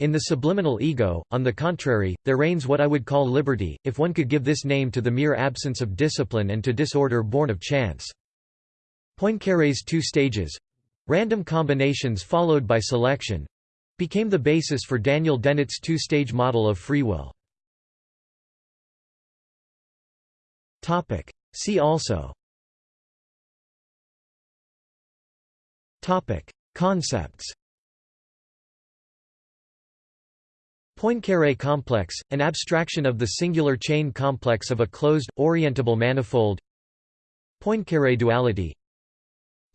Speaker 1: In the subliminal ego, on the contrary, there reigns what I would call liberty, if one could give this name to the mere absence of discipline and to disorder born of chance. Poincaré's two stages—random combinations followed by selection, became the basis for Daniel Dennett's two-stage model of free will. See also. Concepts. Poincaré complex, an abstraction of the singular chain complex of a closed, orientable manifold. Poincaré duality.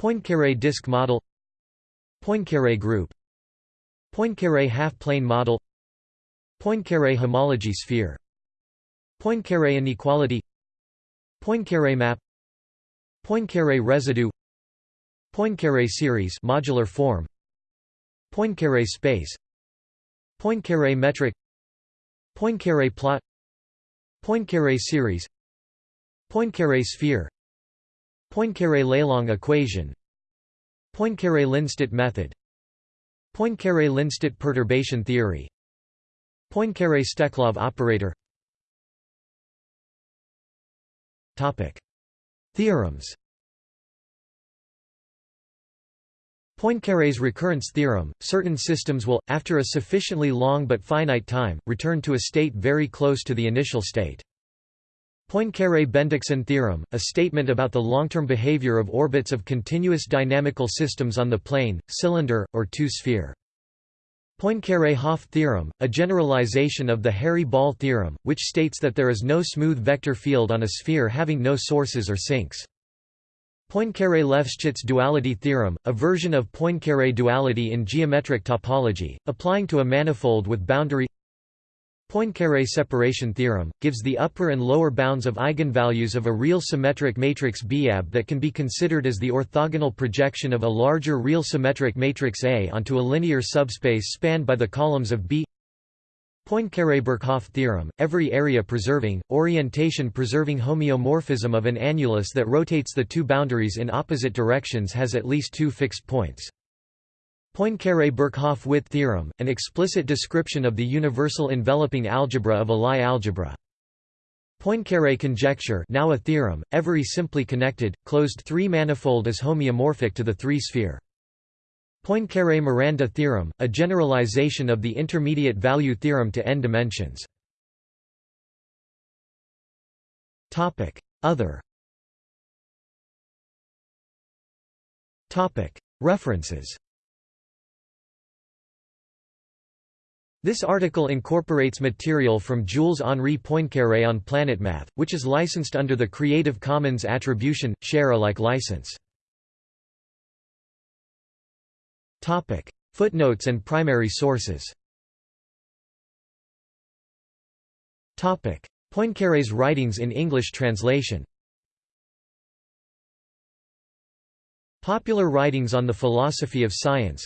Speaker 1: Poincaré disk model. Poincaré group Poincaré half-plane model Poincaré homology sphere Poincaré inequality Poincaré map Poincaré residue Poincaré series modular form Poincaré space Poincaré metric Poincaré plot Poincaré series Poincaré sphere Poincaré-Lelong equation Poincaré-Lindstedt method Poincaré-Lindstedt perturbation theory Poincaré-Steklov operator Topic. Theorems Poincaré's recurrence theorem, certain systems will, after a sufficiently long but finite time, return to a state very close to the initial state. Poincaré-Bendixson theorem, a statement about the long-term behavior of orbits of continuous dynamical systems on the plane, cylinder, or two-sphere. Poincaré-Hopf theorem, a generalization of the Hairy-Ball theorem, which states that there is no smooth vector field on a sphere having no sources or sinks. Poincaré-Lefschetz duality theorem, a version of Poincaré duality in geometric topology, applying to a manifold with boundary Poincaré separation theorem, gives the upper and lower bounds of eigenvalues of a real symmetric matrix BAB that can be considered as the orthogonal projection of a larger real symmetric matrix A onto a linear subspace spanned by the columns of B Poincaré-Birkhoff theorem, every area-preserving, orientation-preserving homeomorphism of an annulus that rotates the two boundaries in opposite directions has at least two fixed points. Poincaré-Birkhoff-Witt theorem, an explicit description of the universal enveloping algebra of a Lie algebra. Poincaré conjecture now a theorem, every simply connected, closed three-manifold is homeomorphic to the three-sphere. Poincaré–Miranda theorem, a generalization of the intermediate value theorem to n dimensions. Other References This article incorporates material from Jules-Henri Poincaré on PlanetMath, which is licensed under the Creative Commons Attribution, Share Alike license. Footnotes and primary sources. Poincaré's writings in English translation. Popular writings on the philosophy of science.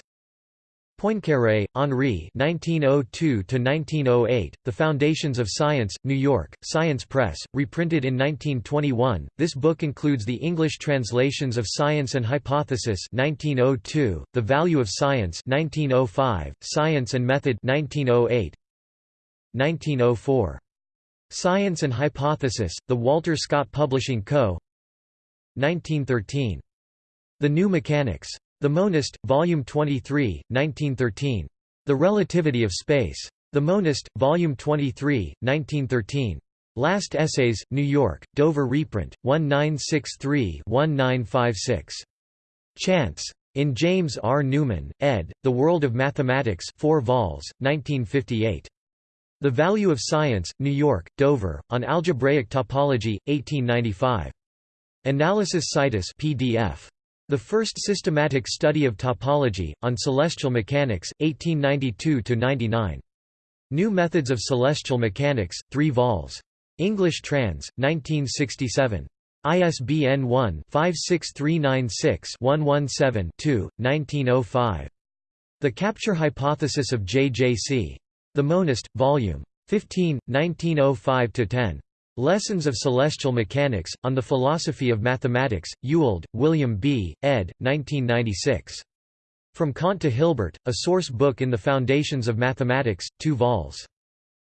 Speaker 1: Poincaré, Henri 1902–1908, The Foundations of Science, New York, Science Press, reprinted in 1921. This book includes the English translations of Science and Hypothesis 1902, The Value of Science 1905, Science and Method 1908, 1904. Science and Hypothesis, The Walter Scott Publishing Co. 1913. The New Mechanics. The Monist, Volume 23, 1913. The Relativity of Space. The Monist, Volume 23, 1913. Last Essays, New York, Dover reprint, 1963-1956. Chance. In James R. Newman, ed., The World of Mathematics 4 vols, 1958. The Value of Science, New York, Dover, on Algebraic Topology, 1895. Analysis Situs PDF. The first systematic study of topology, on celestial mechanics, 1892–99. New Methods of Celestial Mechanics, 3 vols. English trans. 1967. ISBN 1-56396-117-2, 1905. The Capture Hypothesis of J.J. See The Monist, Vol. 15, 1905–10. Lessons of Celestial Mechanics, on the Philosophy of Mathematics, Ewald, William B., ed. 1996. From Kant to Hilbert, a source book in the Foundations of Mathematics, 2 vols.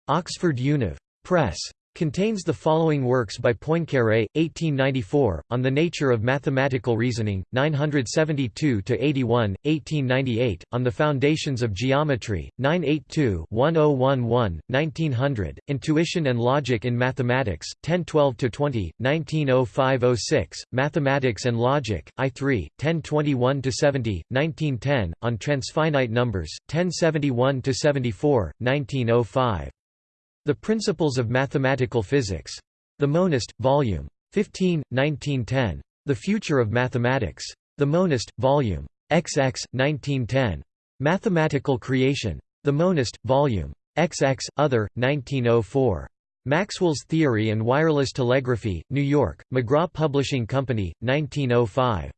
Speaker 1: Oxford Univ. Press. Contains the following works by Poincaré, 1894, On the Nature of Mathematical Reasoning, 972–81, 1898, On the Foundations of Geometry, 982–1011, 1900, Intuition and Logic in Mathematics, 1012–20, 1905–06, Mathematics and Logic, I3, 1021–70, 1910, On Transfinite Numbers, 1071–74, 1905. The Principles of Mathematical Physics. The Monist, Vol. 15, 1910. The Future of Mathematics. The Monist, Vol. XX, 1910. Mathematical Creation. The Monist, Vol. XX, Other, 1904. Maxwell's Theory and Wireless Telegraphy, New York, McGraw Publishing Company, 1905.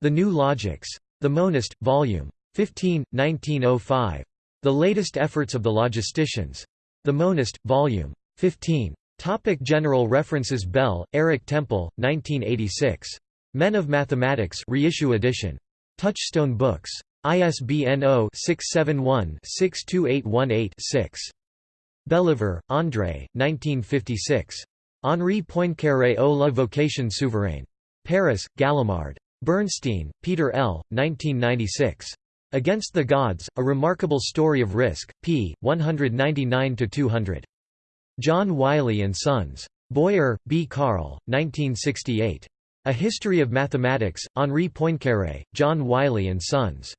Speaker 1: The New Logics. The Monist, Vol. 15, 1905. The latest efforts of the logisticians. The Monist, Vol. 15. Topic general references Bell, Eric Temple, 1986. Men of Mathematics reissue edition. Touchstone Books. ISBN 0-671-62818-6. Bellivier, André, 1956. Henri Poincaré au la vocation souveraine. Paris, Gallimard. Bernstein, Peter L., 1996. Against the Gods, A Remarkable Story of Risk, p. 199–200. John Wiley & Sons. Boyer, B. Carl, 1968. A History of Mathematics, Henri Poincaré, John Wiley & Sons.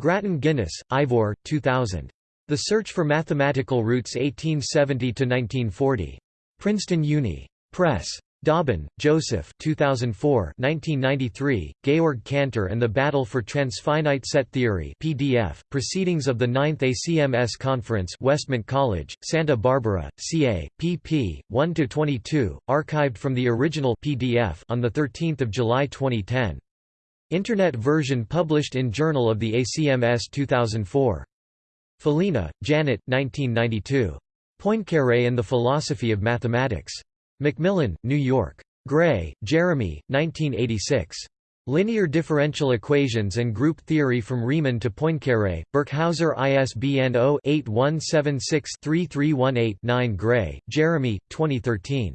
Speaker 1: Grattan Guinness, Ivor, 2000. The Search for Mathematical Roots 1870–1940. Princeton Uni. Press. Dauben, Joseph 2004 1993, Georg Cantor and the Battle for Transfinite Set Theory PDF, Proceedings of the 9th ACMS Conference Westmont College, Santa Barbara, CA, pp. 1–22, archived from the original PDF on 13 July 2010. Internet version published in Journal of the ACMS 2004. Folina, Janet 1992. Poincaré and the Philosophy of Mathematics. Macmillan, New York. Gray, Jeremy, 1986. Linear Differential Equations and Group Theory from Riemann to Poincaré, Birkhäuser ISBN 0-8176-3318-9 Gray, Jeremy, 2013.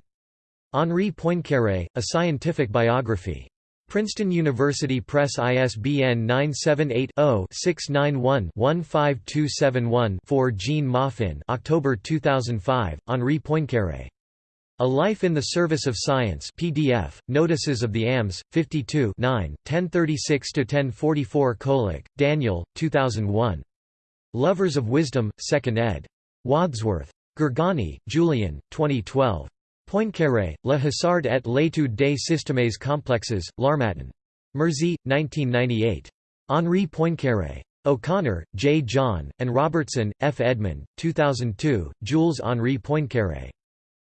Speaker 1: Henri Poincaré, A Scientific Biography. Princeton University Press ISBN 978-0-691-15271-4 Jean Mawhin October 2005, Henri Poincaré. A Life in the Service of Science PDF, Notices of the AMS, 52 1036–1044 Kolak, Daniel, 2001. Lovers of Wisdom, 2nd ed. Wadsworth. Gargani, Julian, 2012. Poincaré, Le Hasard et l'étude des systèmes complexes, L'Harmattan. Murzi, 1998. Henri Poincaré. O'Connor, J. John, and Robertson, F. Edmund, 2002, Jules Henri Poincaré.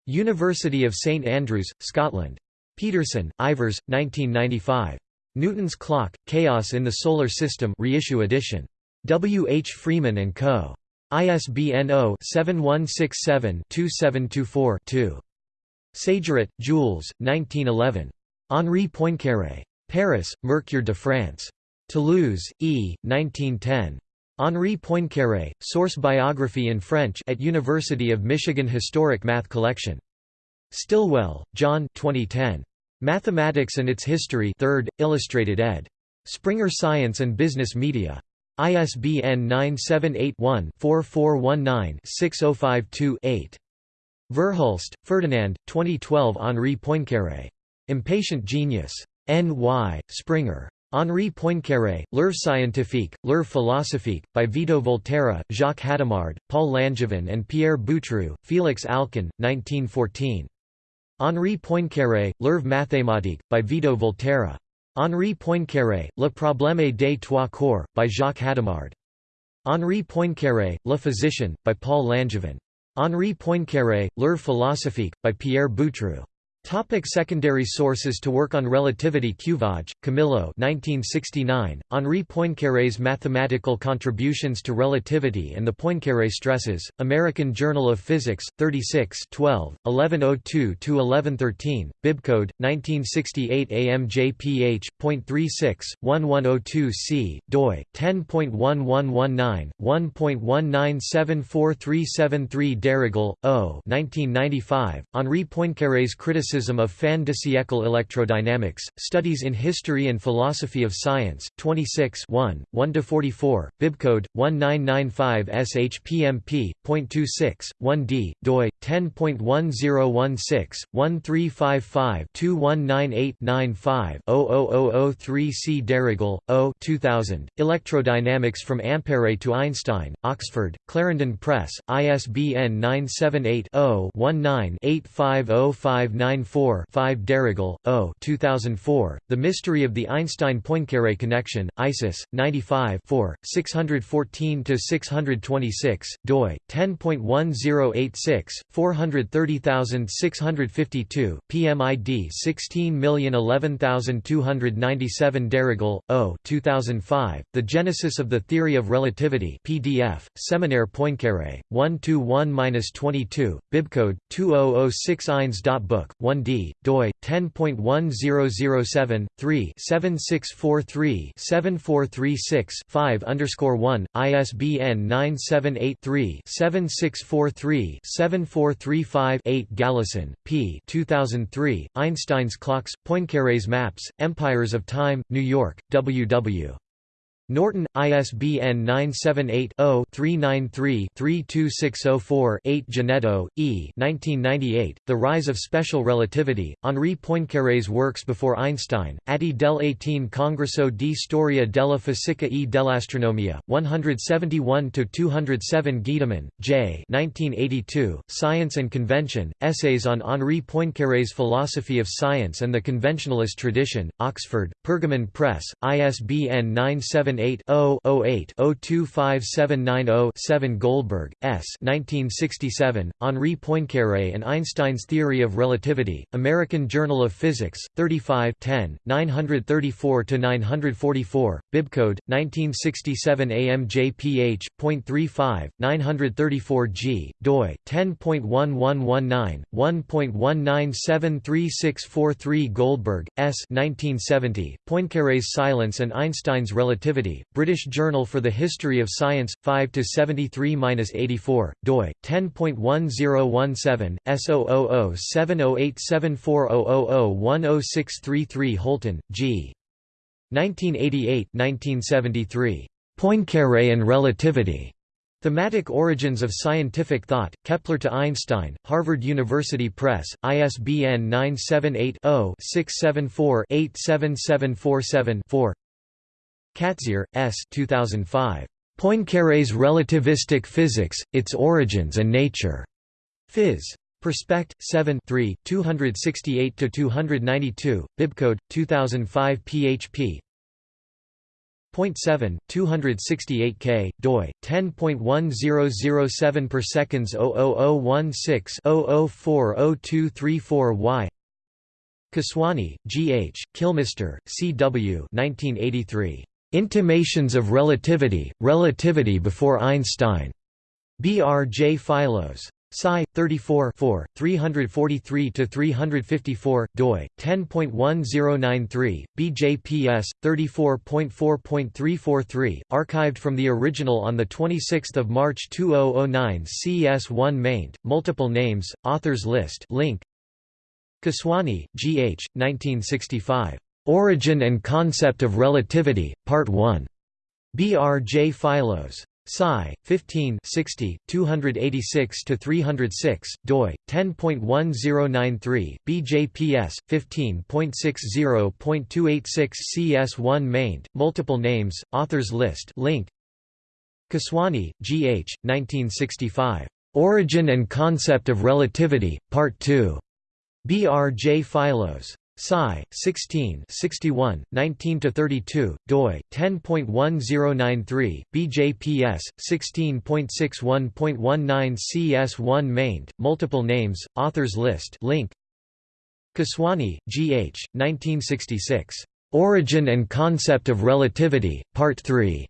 Speaker 1: University of St Andrews, Scotland. Peterson, Ivars, 1995. Newton's Clock, Chaos in the Solar System reissue edition. W. H. Freeman & Co. ISBN 0-7167-2724-2. Sageret, Jules, 1911. Henri Poincaré. Paris, Mercure de France. Toulouse, E. 1910. Henri Poincaré, Source Biography in French at University of Michigan Historic Math Collection. Stillwell, John 2010. Mathematics and Its History 3rd, Illustrated ed. Springer Science and Business Media. ISBN 978-1-4419-6052-8. Verhulst, Ferdinand, 2012 Henri Poincaré. Impatient Genius. N.Y., Springer. Henri Poincaré, L'Œuvre scientifique, L'Œuvre philosophique, by Vito Volterra, Jacques Hadamard, Paul Langevin and Pierre Boutroux, Félix Alcan, 1914. Henri Poincaré, L'Œuvre mathématique, by Vito Volterra. Henri Poincaré, Le problème des trois corps, by Jacques Hadamard. Henri Poincaré, Le physicien, by Paul Langevin. Henri Poincaré, L'Œuvre philosophique, by Pierre Boutroux. Topic secondary sources To work on relativity Cuvaj, Camillo 1969, Henri Poincaré's Mathematical Contributions to Relativity and the Poincaré Stresses, American Journal of Physics, 36 12, 1102–1113, bibcode, 1968 AMJPH.36, 1102c, doi, 10.1119, 1.19743373 Darrigol, O. 1995, Henri Poincaré's Criticism Criticism of Fin de siècle Electrodynamics, Studies in History and Philosophy of Science, 26 1, 1–44, bibcode, 1995 SHPMP.26, 1d, doi, 10.1016, 1355-2198-95-00003 Darrigol, O 2000, Electrodynamics from Ampere to Einstein, Oxford, Clarendon Press, ISBN 978 0 19 850599 5 Darrigol, O 2004, The Mystery of the Einstein-Poincaré Connection, ISIS, 95 614–626, doi, 10.1086, 430652, PMID 16011297 Darrigol, O 2005, The Genesis of the Theory of Relativity PDF, Seminaire Poincaré, 1–1–22, bibcode, 2006 Eins.book, 1d, doi, 10.1007, 3 7643 7436 5 1, ISBN 978 7643 7435 8 Galison, P. 2003, Einstein's Clocks, Poincaré's Maps, Empires of Time, New York, W. W. Norton, ISBN 978-0-393-32604-8 Giannetto, E. 1998, the Rise of Special Relativity, Henri Poincaré's works before Einstein, Atti del 18 Congresso di Storia della Fisica e dell'Astronomia, 171–207 Giedymin, J. 1982, Science and Convention, Essays on Henri Poincaré's Philosophy of Science and the Conventionalist Tradition, Oxford, Pergamon Press, ISBN 978 978-0-08-025790-7 Goldberg, S. 1967, Henri Poincaré and Einstein's Theory of Relativity, American Journal of Physics, 35 934–944, bibcode, 1967 AMJPH.35, 934 G, doi, 10.1119, 1.197364 Goldberg, S. 1970, Poincaré's Silence and Einstein's Relativity, British Journal for the History of Science, 5–73–84, doi, 10.1017, S00070874000106333 Holton, G. 1988–1973. Poincaré and Relativity. Thematic Origins of Scientific Thought, Kepler to Einstein, Harvard University Press, ISBN 978-0-674-87747-4 Katzir, S. 2005. Poincaré's Relativistic Physics, Its Origins and Nature. Phys. Perspect, 7 3 268–292, bibcode, 2005 php Point 7, 268 k, doi, 10.1007 per seconds 00016-00402334 y Keswani, G. H., Kilmister, C. W. 1983. Intimations of Relativity, Relativity before Einstein. B. R. J. Philos. Sci. 34 343–354, doi, 10.1093, BJPS, 34.4.343, archived from the original on 26 March 2009 CS1 maint, multiple names, authors list link. Keswani, G. H., 1965. Origin and Concept of Relativity, Part 1. B. R. J. Philos. Sci. 15 60, 286–306, doi, 10.1093, BJPS, 15.60.286 CS1 maint, multiple names, authors list link. Keswani, G. H., 1965. Origin and Concept of Relativity, Part 2. B. R. J. Philos. Sci. 16 61, 19–32, doi, 10.1093, BJPS, 16.61.19 CS1 maint, multiple names, authors list link. Keswani, G. H., 1966. Origin and Concept of Relativity, Part 3.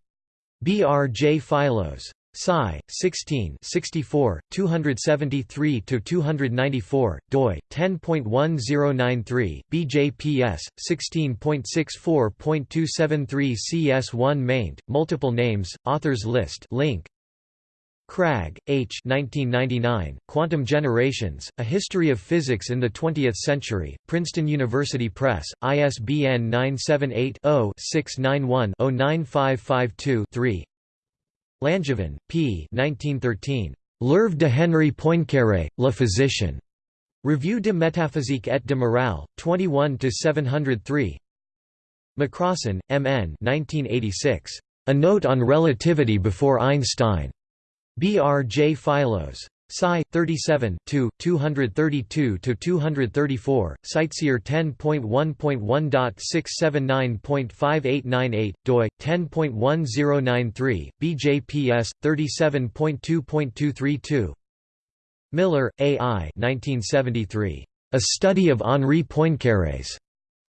Speaker 1: B. R. J. Philos. Sci. 16 64, 273–294, doi, 10.1093, BJPS, 16.64.273 CS1 maint, multiple names, authors list link. Kragh, H. 1999, Quantum Generations, A History of Physics in the Twentieth Century, Princeton University Press, ISBN 978 0 691 09552 3 Langevin, P. 1913. L'œuvre de Henri Poincaré, le physicien. Revue de métaphysique et de morale, 21 703. Macrossan, M. N. 1986. A Note on Relativity before Einstein. B. R. J. Philos. Sci. 37 232–234, Sightseer 10.1.1.679.5898, doi, 10.1093, BJPS, 37.2.232 Miller, A. I. 1973. A Study of Henri Poincaré's.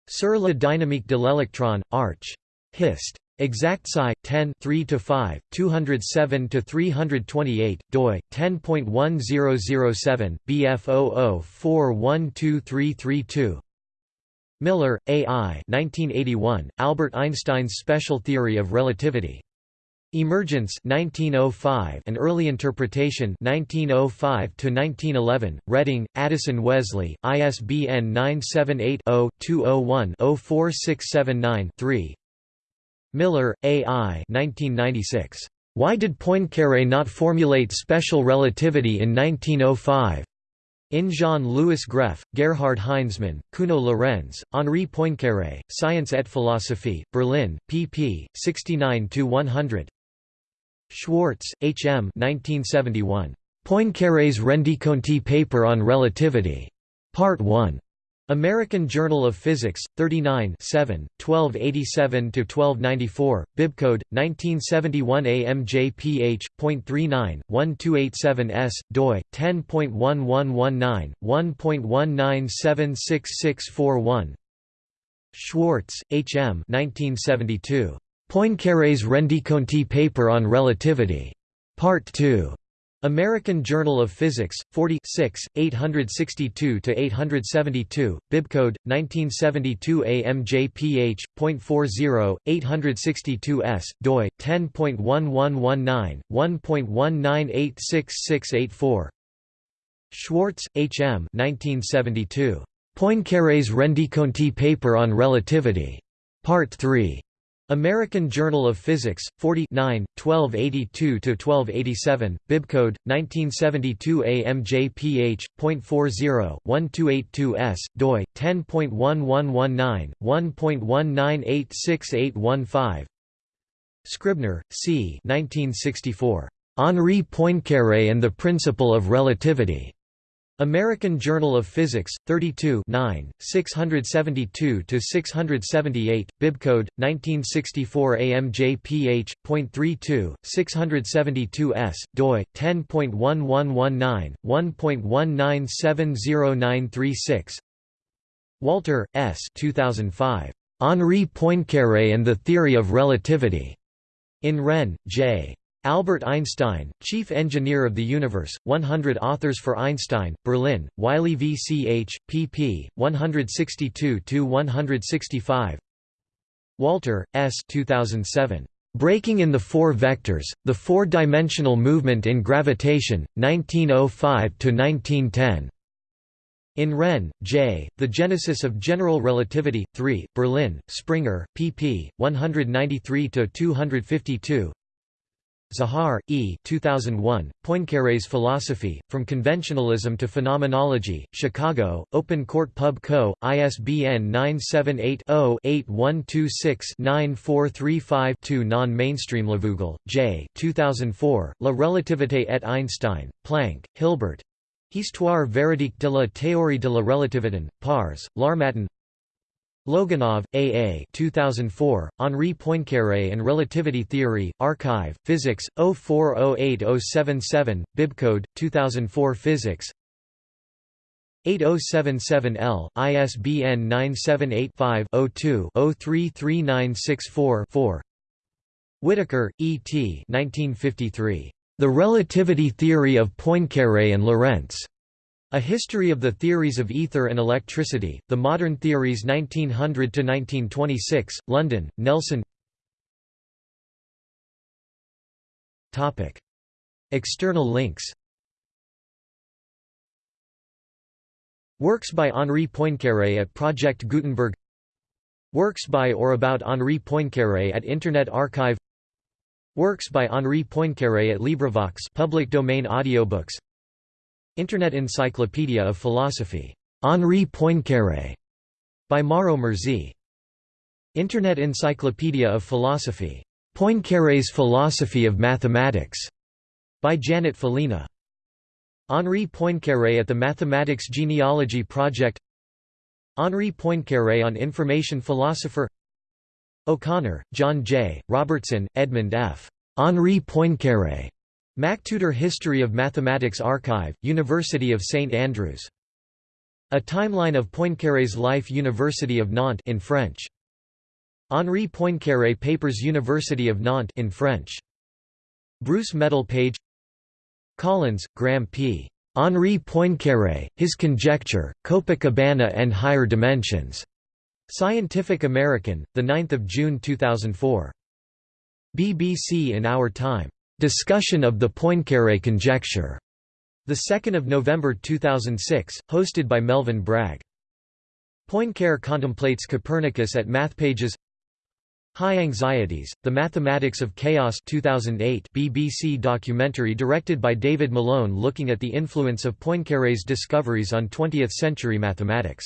Speaker 1: Sur la dynamique de l'électron, Arch. Hist. Exact Sci 10 3 to 5 207 to 328 doi, 10.1007, bf 412332 Miller, A. I. 1981, Albert Einstein's Special Theory of Relativity. Emergence 1905 An Early Interpretation 1905 to 1911 Reading Addison Wesley ISBN 978 0 201 04679 3 Miller, A. I. 1996. Why did Poincaré not formulate special relativity in 1905? In Jean-Louis Greffe, Gerhard Heinzmann, Kuno Lorenz, Henri Poincaré, Science et Philosophie, Berlin, pp. 69–100. Schwartz, H. M. 1971. Poincaré's Rendiconti paper on relativity. Part 1. American Journal of Physics, 39 7, 1287–1294, bibcode, 1971 AMJPH.39, 1287S, doi, 10.1119, 1.19766641 Schwartz, H. M. 1972. Poincaré's Rendiconti paper on relativity. Part 2. American Journal of Physics, 46, 862–872, bibcode, 1972 AMJPH.40, 862s, doi, 10.1119, 1.19866684 Schwartz, H. M. 1972. Poincaré's Rendiconti paper on relativity. Part 3. American Journal of Physics, 49, 1282–1287, bibcode, 1972 AMJPH.40, 1282s, doi, 10.1119, 1.19868815 Scribner, C. 1964. Henri Poincaré and the Principle of Relativity. American Journal of Physics, 32 672–678, bibcode, 1964 AMJPH.32, 672s, doi, 10.1119, 1.1970936 Walter, S. 2005. Henri Poincaré and the Theory of Relativity. In Renn, J. Albert Einstein, Chief Engineer of the Universe, 100 Authors for Einstein, Berlin, Wiley V. C. H. Pp. 162–165 Walter, S. 2007. Breaking in the Four Vectors, The Four-Dimensional Movement in Gravitation, 1905–1910. In Renn, J., The Genesis of General Relativity, 3, Berlin, Springer, pp. 193–252 Zahar, E. 2001, Poincaré's Philosophy, From Conventionalism to Phenomenology, Chicago, Open Court Pub Co., ISBN 978-0-8126-9435-2 Non-mainstream Leveugle, J. 2004, La Relativité et Einstein, Planck, Hilbert. Histoire véridique de la théorie de la relativité, Pars, L'Harmattan Logunov, A. A. 2004, Henri Poincaré and Relativity Theory, arXiv, Physics, 0408077, Bibcode, 2004 Physics 8077L, ISBN 978-5-02-033964-4 Whittaker, E. T. 1953. The Relativity Theory of Poincaré and Lorentz. A History of the Theories of Ether and Electricity, The Modern Theories 1900–1926, London, Nelson External links Works by Henri Poincaré at Project Gutenberg Works by or about Henri Poincaré at Internet Archive Works by Henri Poincaré at LibriVox public domain audiobooks Internet Encyclopedia of Philosophy. Henri Poincaré. By Mauro Murzi. Internet Encyclopedia of Philosophy. Poincaré's Philosophy of Mathematics. By Janet Folina. Henri Poincaré at the Mathematics Genealogy Project Henri Poincaré on Information Philosopher O'Connor, John J., Robertson, Edmund F. Henri Poincaré. MacTutor History of Mathematics Archive, University of St Andrews. A timeline of Poincaré's life University of Nantes in French. Henri Poincaré Papers University of Nantes in French. Bruce Medal page Collins, Graham P. Henri Poincaré, His Conjecture, Copacabana and Higher Dimensions. Scientific American, 9 June 2004. BBC in Our Time. Discussion of the Poincaré conjecture. The 2nd of November 2006, hosted by Melvin Bragg. Poincaré contemplates Copernicus at MathPages. High Anxieties: The Mathematics of Chaos 2008 BBC documentary directed by David Malone looking at the influence of Poincaré's discoveries on 20th-century mathematics.